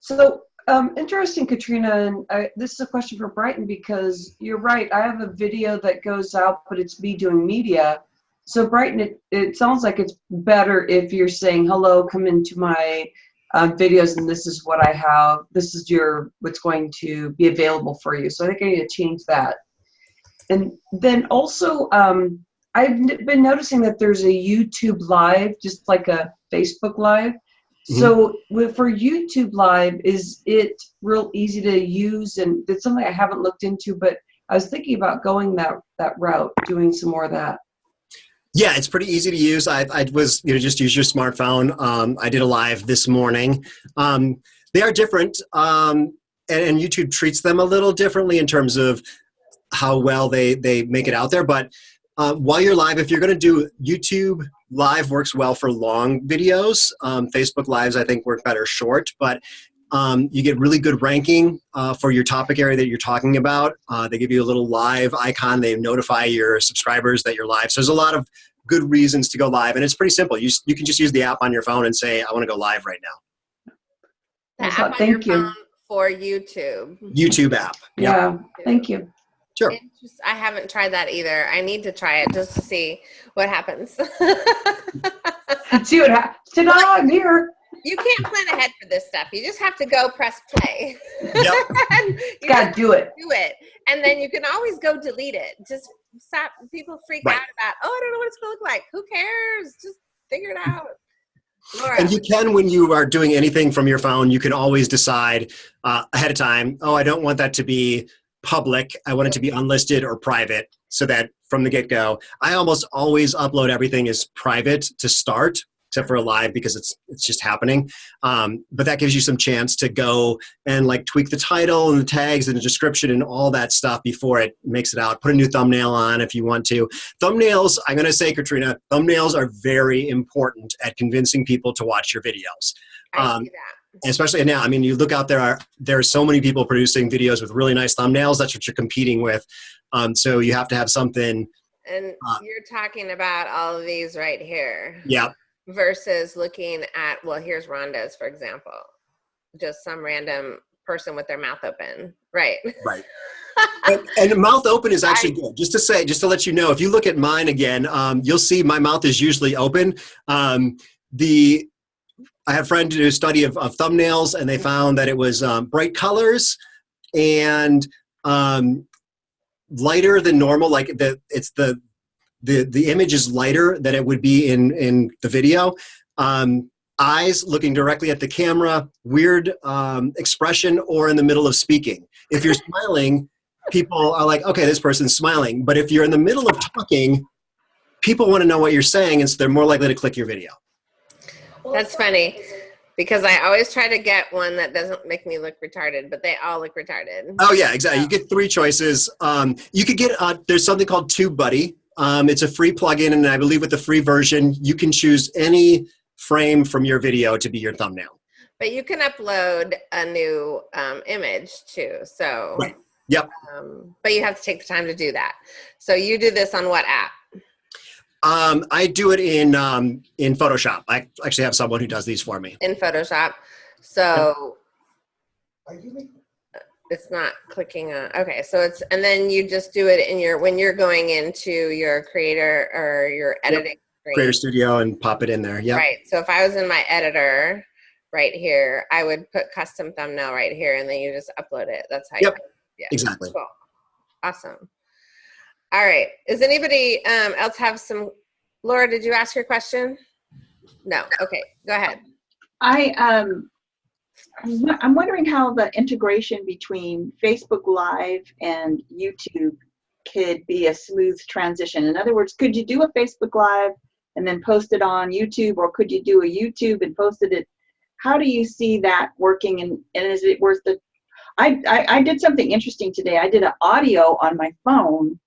So um, interesting, Katrina. And I, this is a question for Brighton because you're right. I have a video that goes out, but it's me doing media. So Brighton, it, it sounds like it's better if you're saying, "Hello, come into my uh, videos, and this is what I have. This is your what's going to be available for you." So I think I need to change that. And then also, um, I've been noticing that there's a YouTube Live, just like a Facebook Live. So for YouTube Live, is it real easy to use? And it's something I haven't looked into, but I was thinking about going that that route, doing some more of that. Yeah, it's pretty easy to use. I, I was, you know, just use your smartphone. Um, I did a live this morning. Um, they are different, um, and, and YouTube treats them a little differently in terms of how well they they make it out there. But uh, while you're live, if you're going to do YouTube live, works well for long videos. Um, Facebook lives, I think, work better short, but um, you get really good ranking uh, for your topic area that you're talking about. Uh, they give you a little live icon. They notify your subscribers that you're live. So there's a lot of good reasons to go live, and it's pretty simple. You you can just use the app on your phone and say, "I want to go live right now." The app what- on your thank you. phone for YouTube. YouTube app. Yep. Yeah, thank you. Sure. Interest- I haven't tried that either. I need to try it just to see what happens. (laughs) See what happens. Ta-da, I'm here. you can't plan ahead for this stuff. You just have to go press play. Yep. (laughs) you Gotta do it. do it. And then you can always go delete it. Just stop. People freak Right. out about, oh, I don't know what it's going to look like. Who cares? Just figure it out. Laura. And you can, when you are doing anything from your phone, you can always decide uh, ahead of time, oh, I don't want that to be public. I want it to be unlisted or private so that from the get go, I almost always upload everything as private to start, except for a live because it's it's just happening. Um, but that gives you some chance to go and like tweak the title and the tags and the description and all that stuff before it makes it out. Put a new thumbnail on if you want to. Thumbnails, I'm going to say, Katrina, thumbnails are very important at convincing people to watch your videos. I um, see that. Especially now, I mean, you look out there, are, there are so many people producing videos with really nice thumbnails. That's what you're competing with. Um, so you have to have something, And uh, you're talking about all of these right here yeah, versus looking at, well, here's Rhonda's, for example. Just some random person with their mouth open. Right. right. (laughs) and, and mouth open is actually good. Just to say, just to let you know, if you look at mine again, um, you'll see my mouth is usually open. Um, the I have a friend do a study of, of thumbnails, and they found that it was um, bright colors and um, lighter than normal. Like the it's the the the image is lighter than it would be in in the video. Um, eyes looking directly at the camera, weird um, expression, or in the middle of speaking. If you're (laughs) smiling, people are like, okay, this person's smiling. But if you're in the middle of talking, people want to know what you're saying, and so they're more likely to click your video. That's funny because I always try to get one that doesn't make me look retarded, but they all look retarded. Oh yeah, exactly. You get three choices. Um, you could get uh, there's something called TubeBuddy. Um, it's a free plugin, and I believe with the free version, you can choose any frame from your video to be your thumbnail. But you can upload a new um, image too. So, Right. Yep. Um, but you have to take the time to do that. So you do this on what app? Um, I do it in um, in Photoshop. I actually have someone who does these for me. In Photoshop. So it's not clicking on. Okay, so it's and then you just do it in your when you're going into your creator or your editing screen. Creator Studio and pop it in there. Yeah. Right. So if I was in my editor right here, I would put custom thumbnail right here and then you just upload it. That's how Yep. you yeah. Exactly. Cool. Awesome. All right. Does anybody um, else have some? Laura, did you ask your question? No. Okay. Go ahead. I um, I'm wondering how the integration between Facebook Live and YouTube could be a smooth transition. In other words, could you do a Facebook Live and then post it on YouTube, or could you do a YouTube and post it? How do you see that working, and, and is it worth the? I, I I did something interesting today. I did an audio on my phone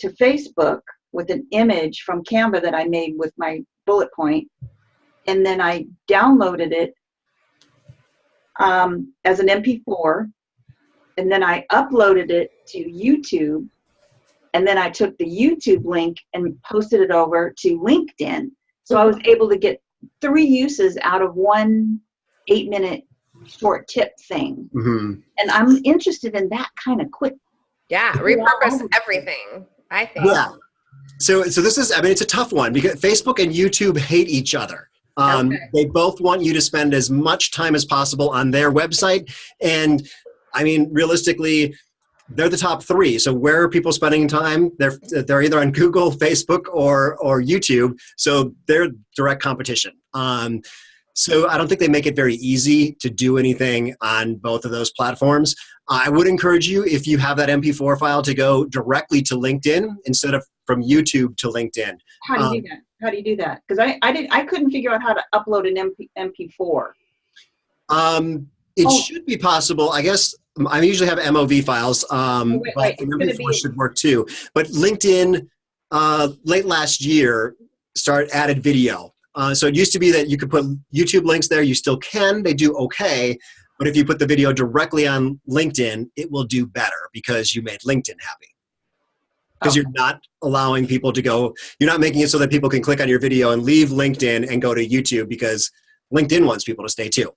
to Facebook with an image from Canva that I made with my bullet point, and then I downloaded it um, as an MP4, and then I uploaded it to YouTube, and then I took the YouTube link and posted it over to LinkedIn. So I was able to get three uses out of one eight minute short tip thing. hmm And I'm interested in that kind of quick. Yeah. (laughs) Repurpose everything. I think. Yeah. So, so this is, I mean, it's a tough one because Facebook and YouTube hate each other. Um, Okay. They both want you to spend as much time as possible on their website. And I mean, realistically, they're the top three. So where are people spending time? They're, they're either on Google, Facebook, or, or YouTube. So they're direct competition. Um, so I don't think they make it very easy to do anything on both of those platforms. I would encourage you, if you have that MP4 file, to go directly to LinkedIn instead of from YouTube to LinkedIn. How do you Um, do that? How do you do that? Because I, I did I couldn't figure out how to upload an MP, MP4. Um, it Oh. should be possible. I guess um, I usually have MOV files, um, Oh, wait, but wait, gonna MP4 be- should work too. But LinkedIn, uh, late last year, start added video. Uh, so it used to be that you could put YouTube links there. You still can. They do okay. But if you put the video directly on LinkedIn, it will do better because you made LinkedIn happy. because Oh. you're not allowing people to go. You're not making it so that people can click on your video and leave LinkedIn and go to YouTube because LinkedIn wants people to stay too.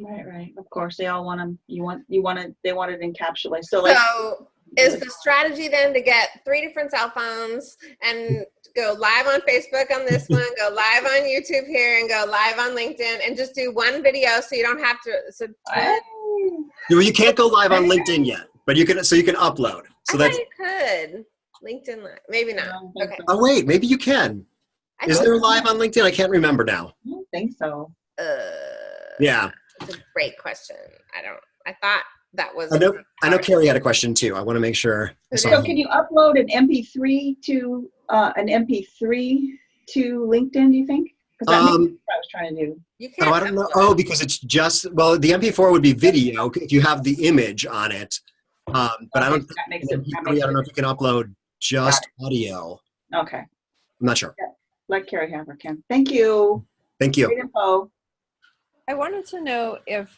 Right, right. Of course, they all want them. You want, you want it. They want it encapsulated. So like, So is the strategy then to get three different cell phones and go live on Facebook on this one, go live on YouTube here, and go live on LinkedIn, and just do one video so you don't have to. So You, you can't go live on LinkedIn yet, but you can. So you can upload. So I that's. you could LinkedIn live, maybe not. Okay. Oh wait, maybe you can. I Is there live on LinkedIn? I can't remember now. I don't think so. Uh, Yeah, That's a great question. I don't. I thought that was. I know. I know Carrie had a question too. I want to make sure. I So can you upload an MP3 to, uh, an MP3 to LinkedIn, do you think? Because that's Um, what I was trying to do. You can't. Oh, I don't know. Oh, because it's just well, the MP4 would be video if you have the image on it. Um, but I don't. That makes it, that MP3, makes I don't know it, if you can upload just audio. okay. I'm not sure. Let Carrie have her, Kim. Thank you. Thank you. Great info. I wanted to know if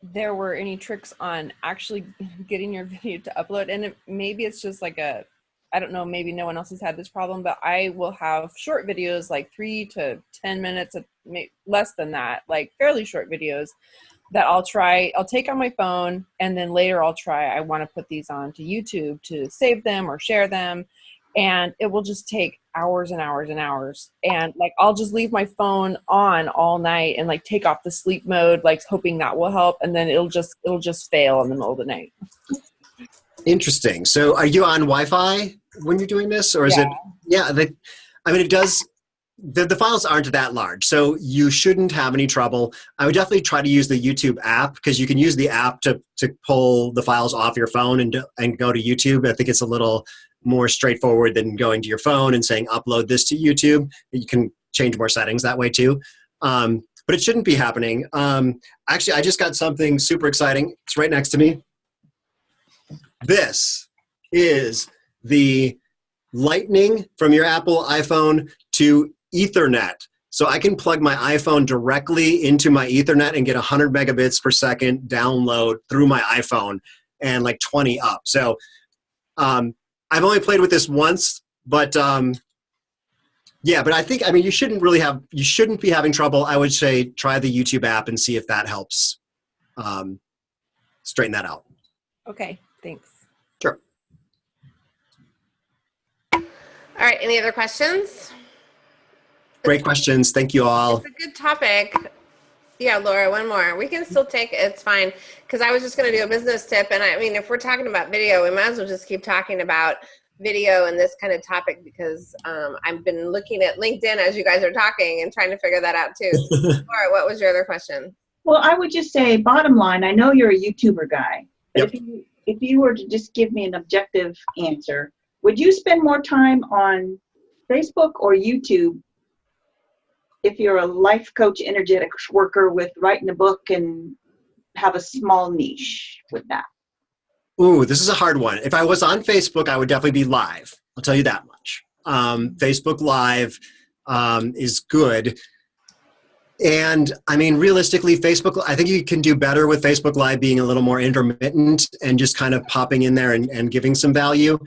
there were any tricks on actually (laughs) getting your video to upload. And it, maybe it's just like a, I don't know, maybe no one else has had this problem, but I will have short videos like three to 10 minutes, of less than that, like fairly short videos that I'll try, I'll take on my phone and then later I'll try, I want to put these on to YouTube to save them or share them. And it will just take hours and hours and hours. And like I'll just leave my phone on all night and like take off the sleep mode, like hoping that will help. And then it'll just it'll just fail in the middle of the night. Interesting. So, are you on Wi-Fi when you're doing this, or is it? Yeah. The, I mean, it does. The, the files aren't that large, so you shouldn't have any trouble. I would definitely try to use the YouTube app because you can use the app to to pull the files off your phone and and go to YouTube. I think it's a little more straightforward than going to your phone and saying upload this to YouTube. You can change more settings that way too. Um, but it shouldn't be happening. Um, actually, I just got something super exciting. It's right next to me. This is the lightning from your Apple iPhone to Ethernet. So I can plug my iPhone directly into my Ethernet and get 100 megabits per second download through my iPhone and like 20 up. So um, I've only played with this once, but um, yeah, but I think, I mean, you shouldn't really have, you shouldn't be having trouble. I would say try the YouTube app and see if that helps um, straighten that out. Okay, thanks. Sure. All right. Any other questions? Great questions. Thank you all. It's a good topic. Yeah, Laura, one more. We can still take. It's fine. Because I was just going to do a business tip. And I mean, if we're talking about video, we might as well just keep talking about video and this kind of topic because um, I've been looking at LinkedIn as you guys are talking and trying to figure that out too. (laughs) Laura, what was your other question? Well, I would just say, bottom line, I know you're a YouTuber guy, but if you if you were to just give me an objective answer, would you spend more time on Facebook or YouTube if you're a life coach, energetics worker with writing a book and have a small niche with that? Ooh, this is a hard one. If I was on Facebook, I would definitely be live. I'll tell you that much. Um, Facebook Live um, is good. And I mean, realistically, Facebook, I think you can do better with Facebook Live being a little more intermittent and just kind of popping in there and, and giving some value.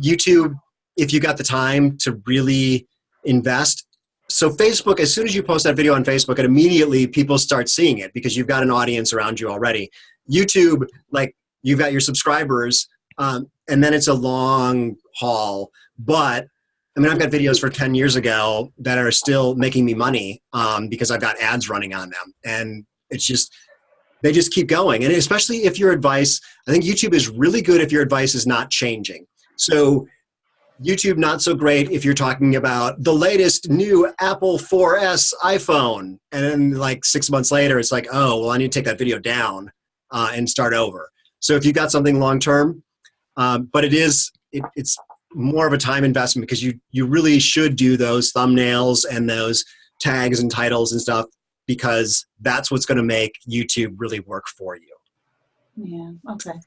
YouTube, if you got the time to really invest. So, Facebook, as soon as you post that video on Facebook, and immediately people start seeing it because you've got an audience around you already. YouTube, like, you've got your subscribers, um, and then it's a long haul. But I mean, I've got videos for 10 years ago that are still making me money um, because I've got ads running on them. And it's just, they just keep going. And especially if your advice, I think YouTube is really good if your advice is not changing. So, YouTube not so great if you're talking about the latest new Apple 4S iPhone. And then, like, six months later, it's like, oh, well, I need to take that video down uh, and start over. So if you've got something long term, um, but it is it, it's more of a time investment because you you really should do those thumbnails and those tags and titles and stuff because that's what's going to make YouTube really work for you. Yeah, okay.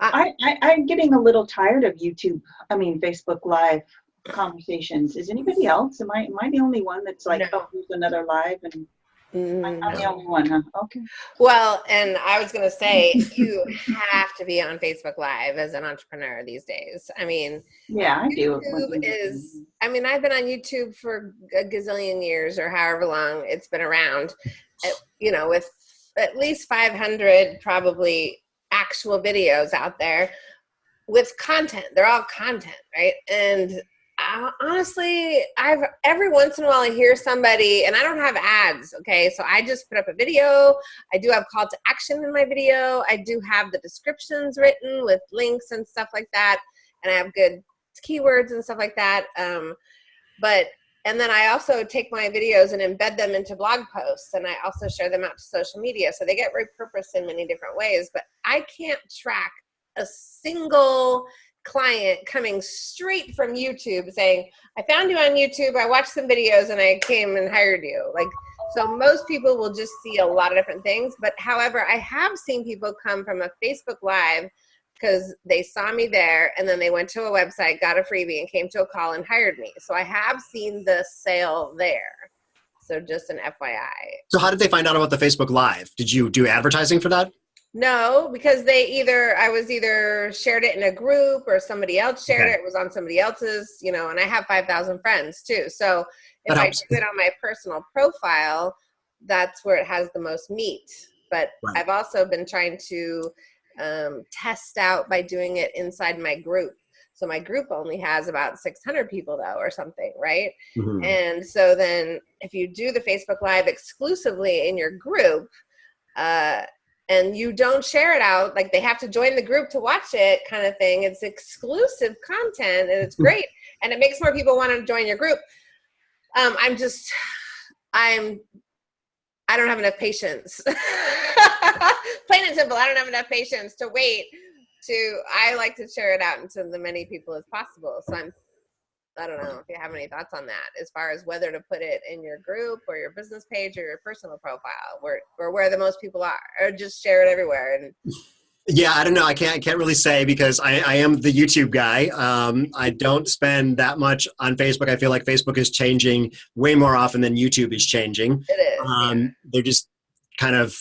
I, I, I'm getting a little tired of YouTube, I mean, Facebook Live conversations. Is anybody else? Am I, am I the only one that's like, No. oh, here's another live and Mm, I'm the no. only one, huh? Okay. Well, and I was gonna say you have to be on Facebook Live as an entrepreneur these days. I mean, Yeah, I do. YouTube is. I mean, I've been on YouTube for a gazillion years or however long it's been around. You know, with at least 500 probably actual videos out there with content. They're all content, right? And uh, honestly, I've every once in a while I hear somebody, and I don't have ads. Okay, so I just put up a video. I do have call to action in my video. I do have the descriptions written with links and stuff like that, and I have good keywords and stuff like that. Um, but and then I also take my videos and embed them into blog posts, and I also share them out to social media, so they get repurposed in many different ways. But I can't track a single client coming straight from YouTube saying, I found you on YouTube, I watched some videos and I came and hired you. Like, so most people will just see a lot of different things. But however, I have seen people come from a Facebook Live because they saw me there and then they went to a website, got a freebie, and came to a call and hired me. So I have seen the sale there. So just an FYI. So how did they find out about the Facebook Live? Did you do advertising for that? No, because they either I was either shared it in a group or somebody else shared Okay. it. It was on somebody else's, you know, and I have five thousand friends too. So if I do it on my personal profile, that's where it has the most meat. But Right. I've also been trying to um, test out by doing it inside my group. So my group only has about 600 people though, or something, right? Mhm. And so then if you do the Facebook Live exclusively in your group, uh, and you don't share it out, like they have to join the group to watch it kind of thing. It's exclusive content and it's (laughs) great. and it makes more people want to join your group. Um, I'm just, I'm, I don't have enough patience. (laughs) Plain and simple, I don't have enough patience to wait to, I like to share it out into the many people as possible. So I'm I don't know if you have any thoughts on that as far as whether to put it in your group or your business page or your personal profile where or where the most people are or just share it everywhere and Yeah, I don't know. I can't. I can't really say because I, I am the YouTube guy. Um, I don't spend that much on Facebook. I feel like Facebook is changing way more often than YouTube is changing. it is Um, they're just kind of.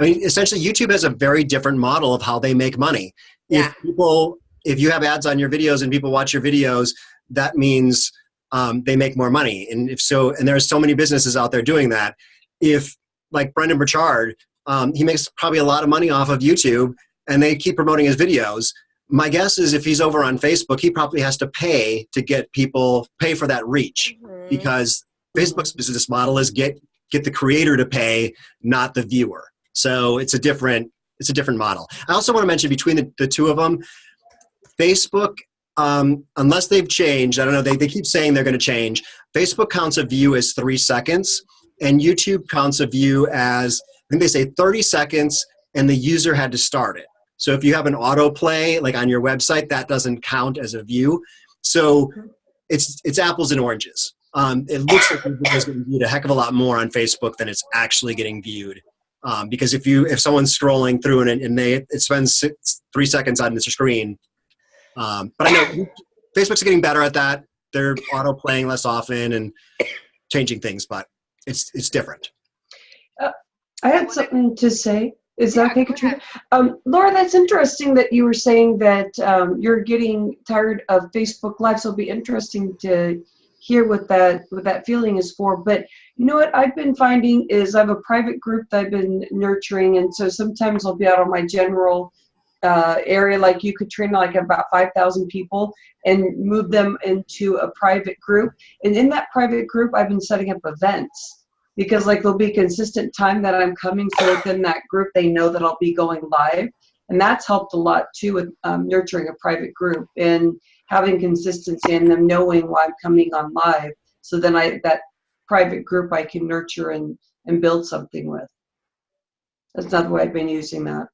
I mean, essentially, YouTube has a very different model of how they make money. Yeah. If people, if you have ads on your videos and people watch your videos, that means um, they make more money. And if so, and there's so many businesses out there doing that. If like Brendon Burchard, um, he makes probably a lot of money off of YouTube, and they keep promoting his videos. My guess is if he's over on Facebook, he probably has to pay to get people pay for that reach Mhm. because Facebook's business model is get get the creator to pay, not the viewer. So it's a different it's a different model. I also want to mention between the, the two of them, Facebook, um, unless they've changed, I don't know, they, they keep saying they're going to change. Facebook counts a view as three seconds, and YouTube counts a view as, I think they say 30 seconds, and the user had to start it. So if you have an autoplay, like on your website, that doesn't count as a view. So it's, it's apples and oranges. Um, it looks like it's getting viewed a heck of a lot more on Facebook than it's actually getting viewed. Um, because if you if someone's scrolling through and, and they it spends six, three seconds on the screen, um, but I know (coughs) Facebook's getting better at that. They're auto playing less often and changing things, but it's it's different. I had something to say. Is Yeah, that okay, Katrina? Um, Laura, that's interesting that you were saying that um, you're getting tired of Facebook Live. So it'll be interesting to hear what that what that feeling is for. But you know what I've been finding is I have a private group that I've been nurturing, and so sometimes I'll be out on my general uh, area, like you, Katrina, like about five thousand people, and move them into a private group. And in that private group, I've been setting up events because like there'll be consistent time that I'm coming so within that group they know that I'll be going live. And that's helped a lot too with um, nurturing a private group and having consistency and them knowing why I'm coming on live so then I that private group I can nurture and and build something with. That's another way I've been using that.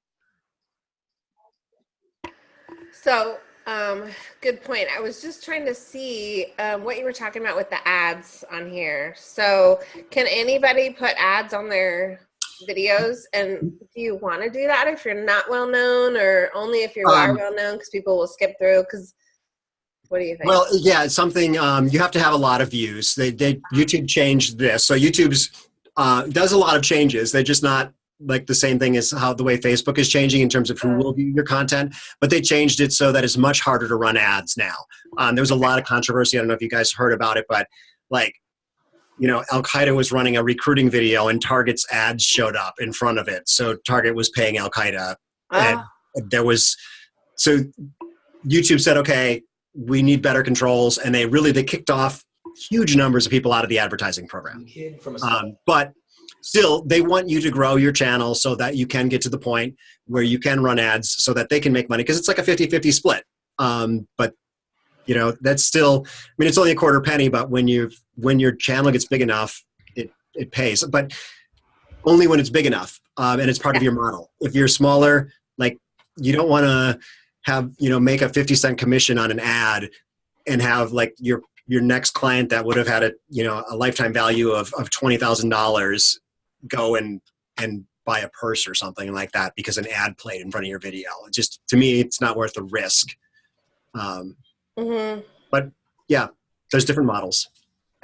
So, um, good point. I was just trying to see um, what you were talking about with the ads on here. So, can anybody put ads on their videos? And do you want to do that if you're not well known, or only if you are Um, well known? Because people will skip through. Because what do you think? Well, yeah, it's something um, you have to have a lot of views. They, they YouTube changed this, so YouTube's uh, does a lot of changes. They're just not like the same thing as how the way Facebook is changing in terms of who will view your content, but they changed it so that it's much harder to run ads now. Um, there was a lot of controversy. I don't know if you guys heard about it, but like, you know, Al Qaeda was running a recruiting video and Target's ads showed up in front of it. So Target was paying Al Qaeda. And Ah, there was, so YouTube said, okay, we need better controls. And they really, they kicked off huge numbers of people out of the advertising program. Kid from a Um, but still, they want you to grow your channel so that you can get to the point where you can run ads so that they can make money because it's like a 50 50 split. Um, but you know, that's still, I mean, it's only a quarter penny, but when you when your channel gets big enough, it, it pays. But only when it's big enough um, and it's part of your model. If you're smaller, like you don't want to have, you know, make a 50 cent commission on an ad and have like your your next client that would have had a you know a lifetime value of, of twenty thousand dollars go and and buy a purse or something like that because an ad played in front of your video. It just to me, it's not worth the risk. Um, mhm. yeah, there's different models.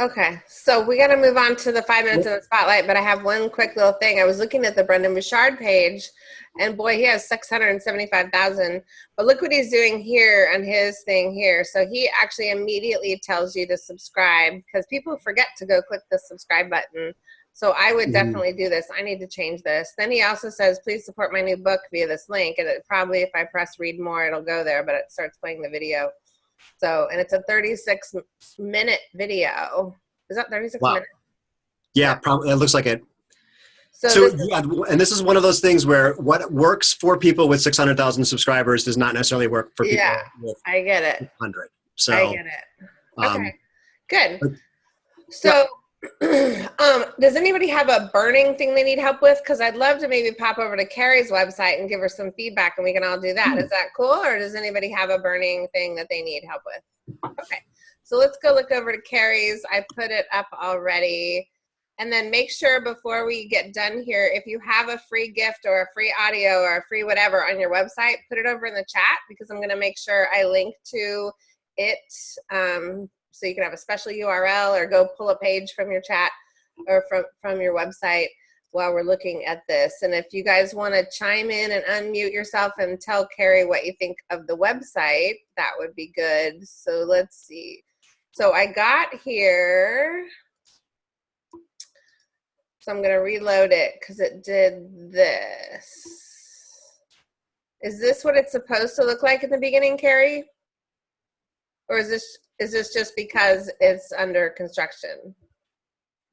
Okay, so we got to move on to the five minutes in the spotlight, but I have one quick little thing. I was looking at the Brendon Burchard page, and boy, he has 675,000. But look what he's doing here on his thing here. So he actually immediately tells you to subscribe because people forget to go click the subscribe button. So I would Mhm. definitely do this. I need to change this. Then he also says, please support my new book via this link. And it probably, if I press read more, it'll go there, but it starts playing the video. So, and it's a 36 minute video. Is that 36 Wow. minutes? Yeah, probably it looks like it. So, So this yeah, and this is one of those things where what works for people with six hundred thousand subscribers does not necessarily work for people Yeah. with I get it. hundred. So I get it. um, Okay. Good. but- So, um, does anybody have a burning thing they need help with? Because I'd love to maybe pop over to Carrie's website and give her some feedback and we can all do that. Is that cool? Or does anybody have a burning thing that they need help with? Okay. So let's go look over to Carrie's. I put it up already. And then make sure before we get done here, if you have a free gift or a free audio or a free whatever on your website, put it over in the chat because I'm going to make sure I link to it um, so you can have a special URL or go pull a page from your chat or from, from your website while we're looking at this. And if you guys want to chime in and unmute yourself and tell Carrie what you think of the website, that would be good. So let's see. So I got here. So I'm going to reload it because it did this. Is this what it's supposed to look like in the beginning, Carrie? Or is this is this just because it's under construction?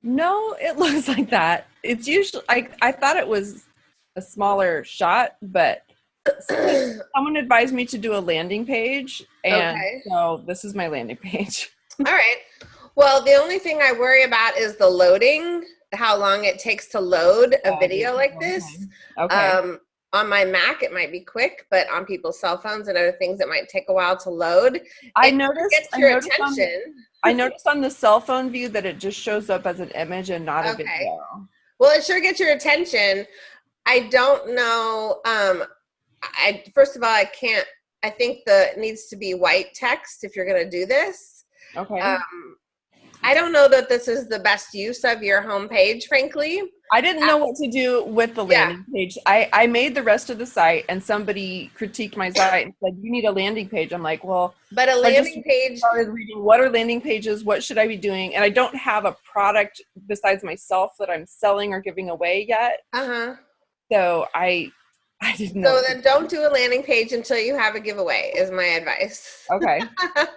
No, it (laughs) looks like that. It's usually I I thought it was a smaller shot, but (clears throat) someone advised me to do a landing page, and Okay. so this is my landing page. (laughs) All right. Well, the only thing I worry about is the loading, how long it takes to load a video like this. Okay. Um, on my Mac, it might be quick, but on people's cell phones and other things, it might take a while to load. I it noticed. Gets I your noticed, on, attention. I noticed on the cell phone view that it just shows up as an image and not a Okay. video. Well, it sure gets your attention. I don't know. Um, I first of all, I can't. I think the needs to be white text if you're going to do this. Okay. Um, I don't know that this is the best use of your homepage, frankly. I didn't know what to do with the Yeah. landing page. I, I made the rest of the site and somebody critiqued my site and said, You need a landing page. I'm like, Well, But a landing page, started reading what are landing pages, what should I be doing? And I don't have a product besides myself that I'm selling or giving away yet. uh huh. So I (laughs) I didn't know. So then don't do a landing page until you have a giveaway, is my advice. okay.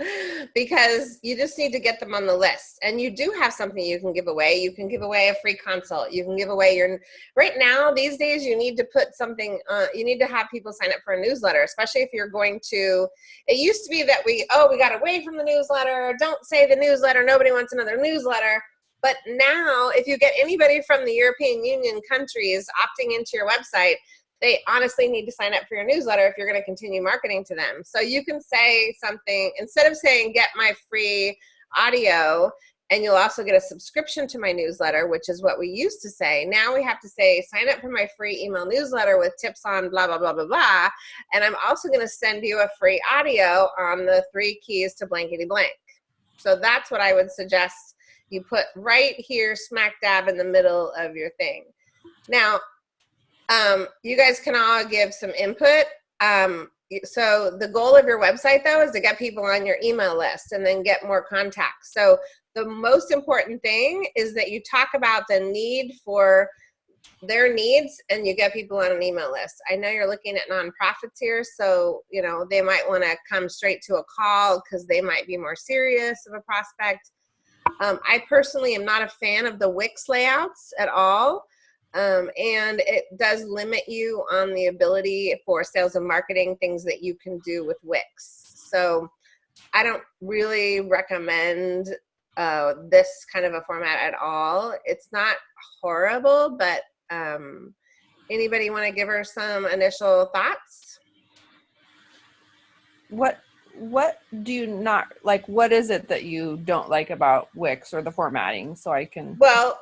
(laughs) because you just need to get them on the list. And you do have something you can give away. You can give away a free consult. You can give away your, right now, these days, you need to put something, uh, you need to have people sign up for a newsletter, especially if you're going to, it used to be that we, oh, we got away from the newsletter. Don't say the newsletter. Nobody wants another newsletter. But now, if you get anybody from the European Union countries opting into your website, they honestly need to sign up for your newsletter if you're going to continue marketing to them. So you can say something instead of saying get my free audio and you'll also get a subscription to my newsletter, which is what we used to say. Now we have to say sign up for my free email newsletter with tips on blah blah blah blah blah, and I'm also going to send you a free audio on the three keys to blankety blank. So that's what I would suggest you put right here smack dab in the middle of your thing. Now, um, you guys can all give some input. Um, so the goal of your website though is to get people on your email list and then get more contacts. So the most important thing is that you talk about the need for their needs and you get people on an email list. I know you're looking at nonprofits here, so you know they might want to come straight to a call because they might be more serious of a prospect. Um, I personally am not a fan of the Wix layouts at all. Um, and it does limit you on the ability for sales and marketing things that you can do with Wix. So I don't really recommend uh, this kind of a format at all. It's not horrible, but um, anybody want to give her some initial thoughts? What what do you not like? What is it that you don't like about Wix or the formatting? So I can. Well,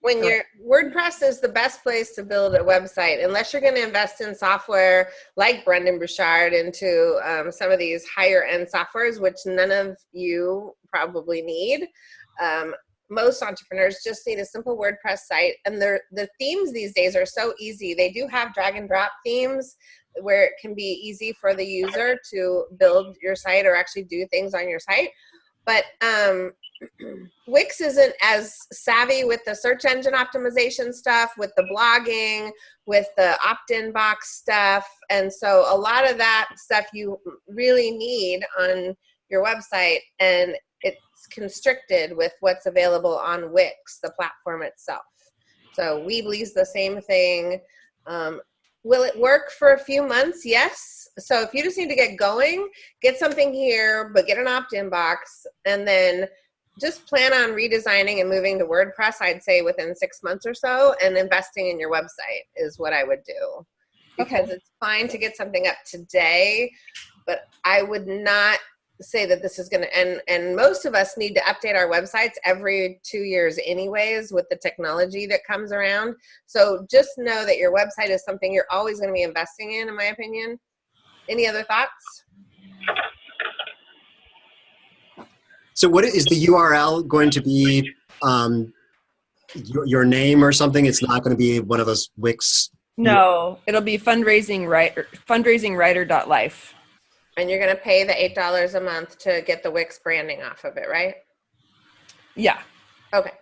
when you're WordPress is the best place to build a website, unless you're going to invest in software like Brendon Burchard into um, some of these higher end softwares, which none of you probably need. Um, most entrepreneurs just need a simple WordPress site, and the themes these days are so easy. They do have drag and drop themes where it can be easy for the user to build your site or actually do things on your site. But um, (clears throat) Wix isn't as savvy with the search engine optimization stuff, with the blogging, with the opt-in box stuff. And so a lot of that stuff you really need on your website and it's constricted with what's available on Wix, the platform itself. So Weebly's the same thing. Um, Will it work for a few months? Yes. So if you just need to get going, get something here, but get an opt-in box, and then just plan on redesigning and moving to WordPress, I'd say within six months or so, and investing in your website is what I would do. Because okay. it's fine to get something up today, but I would not say that this is going to and and most of us need to update our websites every two years anyways with the technology that comes around. So just know that your website is something you're always going to be investing in in my opinion. Any other thoughts? So what is the url going to be um your, your name or something? It's not going to be one of those wix no it'll be fundraising writer fundraising writer.life and you're going to pay the $8 a month to get the Wix branding off of it, right? Yeah. Okay.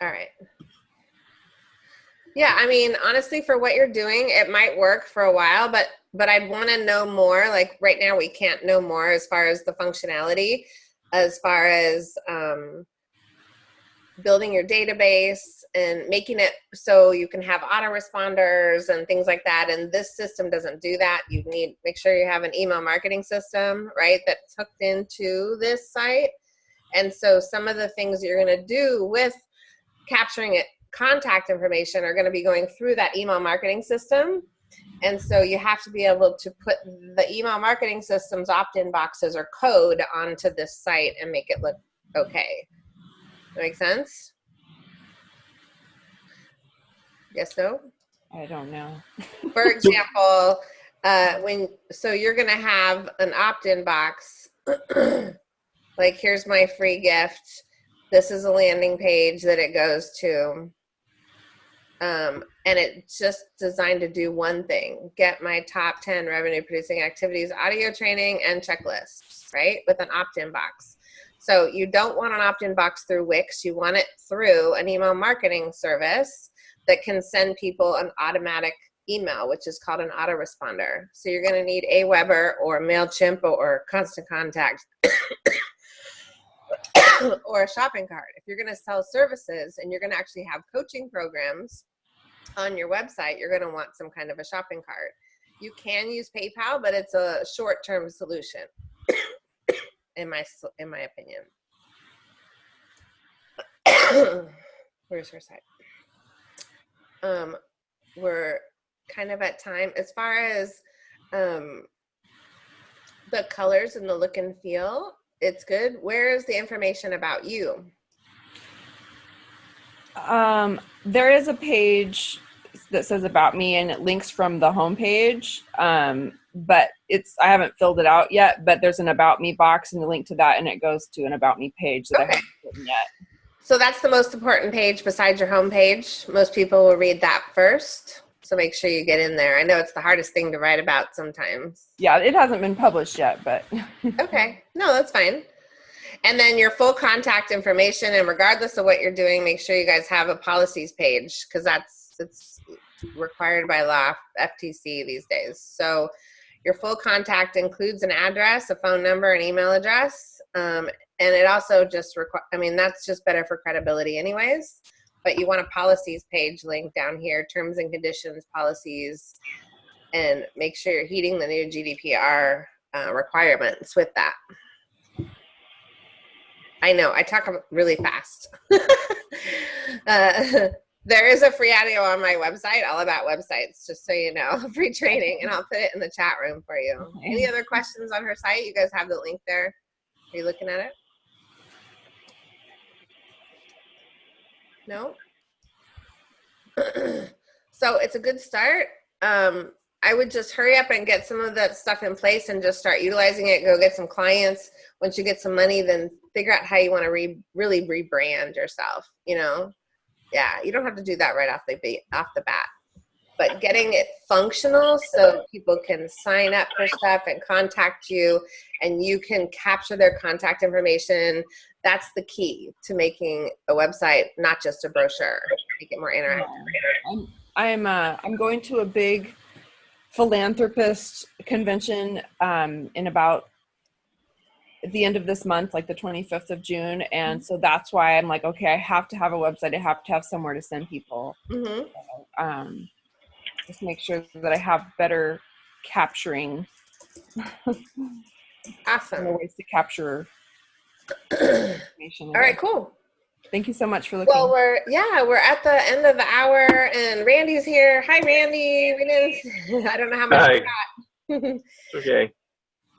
All right. Yeah, I mean, honestly, for what you're doing, it might work for a while, but but I'd want to know more. Like right now, we can't know more as far as the functionality, as far as um, building your database and making it so you can have autoresponders and things like that. And this system doesn't do that. You need make sure you have an email marketing system, right, that's hooked into this site. And so some of the things you're going to do with capturing it contact information are going to be going through that email marketing system. And so you have to be able to put the email marketing system's opt-in boxes or code onto this site and make it look okay. That make sense? Yes, no? I don't know. (laughs) For example, uh, when so you're gonna have an opt-in box. (clears throat) like here's my free gift. This is a landing page that it goes to. Um, and it's just designed to do one thing get my top 10 revenue producing activities audio training and checklists right with an opt-in box so you don't want an opt-in box through Wix. You want it through an email marketing service that can send people an automatic email, which is called an autoresponder. So you're going to need Aweber or MailChimp or Constant Contact (coughs) or a shopping cart. If you're going to sell services and you're going to actually have coaching programs on your website, you're going to want some kind of a shopping cart. You can use PayPal, but it's a short-term solution in my in my opinion. (coughs) Where's her side? Um, we're kind of at time as far as um, the colors and the look and feel. It's good. Where is the information about you? Um, there is a page that says about me and it links from the homepage. Um, but it's I haven't filled it out yet. But there's an about me box and a link to that, and it goes to an about me page that okay. I haven't written yet. So that's the most important page besides your home page. Most people will read that first. So make sure you get in there. I know it's the hardest thing to write about sometimes. Yeah, it hasn't been published yet, but (laughs) Okay, no, that's fine. And then your full contact information, and regardless of what you're doing, make sure you guys have a policies page because that's it's required by law, FTC these days. So your full contact includes an address, a phone number, an email address, um, and it also just require. I mean, that's just better for credibility, anyways. But you want a policies page link down here, terms and conditions, policies, and make sure you're heeding the new GDPR uh, requirements with that. I know I talk really fast. (laughs) uh, (laughs) there is a free audio on my website, all about websites, just so you know, (laughs) free training, and I'll put it in the chat room for you. Okay. Any other questions on her site? You guys have the link there. Are you looking at it? No? (clears throat) so it's a good start. Um, I would just hurry up and get some of that stuff in place and just start utilizing it. Go get some clients. Once you get some money, then figure out how you want to re- really rebrand yourself. You know, yeah, you don't have to do that right off the off the bat, but getting it functional so people can sign up for stuff and contact you, and you can capture their contact information. That's the key to making a website, not just a brochure. Make it more interactive. I'm I'm uh, I'm going to a big philanthropist convention um, in about at the end of this month, like the 25th of June, and so that's why I'm like, okay, I have to have a website. I have to have somewhere to send people. Mm-hmm. Um, just make sure that I have better capturing Awesome. better ways to capture information. All right, cool. Thank you so much for looking. Well, we're yeah, we're at the end of the hour, and Randy's here. Hi, Randy. We didn't. (laughs) I don't know how much we got. (laughs) Okay.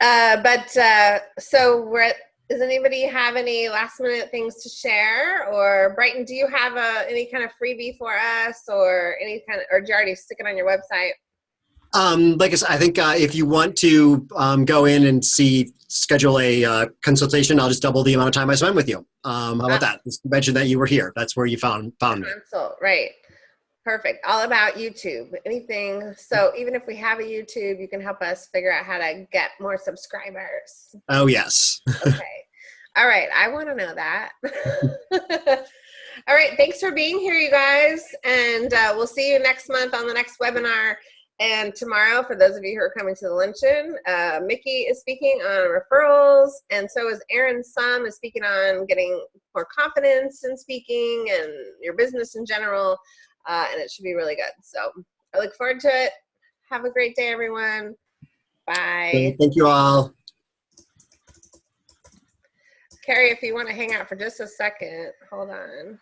Uh, but uh, so we're. At, does anybody have any last minute things to share? Or Brighton, do you have a, any kind of freebie for us, or any kind of, or do you already stick it on your website? Um, like I said, I think uh, if you want to um, go in and see, schedule a uh, consultation, I'll just double the amount of time I spend with you. Um, how about that? Just mention that you were here. That's where you found found me. Consult, right. Perfect. All about YouTube. Anything. So even if we have a YouTube, you can help us figure out how to get more subscribers. Oh yes. (laughs) Okay. All right. I want to know that. (laughs) All right. Thanks for being here, you guys. And uh, we'll see you next month on the next webinar. And tomorrow, for those of you who are coming to the luncheon, uh, Mickey is speaking on referrals, and so is Aaron Sum is speaking on getting more confidence in speaking and your business in general. Uh, and it should be really good. So I look forward to it. Have a great day, everyone. Bye. Thank you all. Carrie, if you want to hang out for just a second, hold on.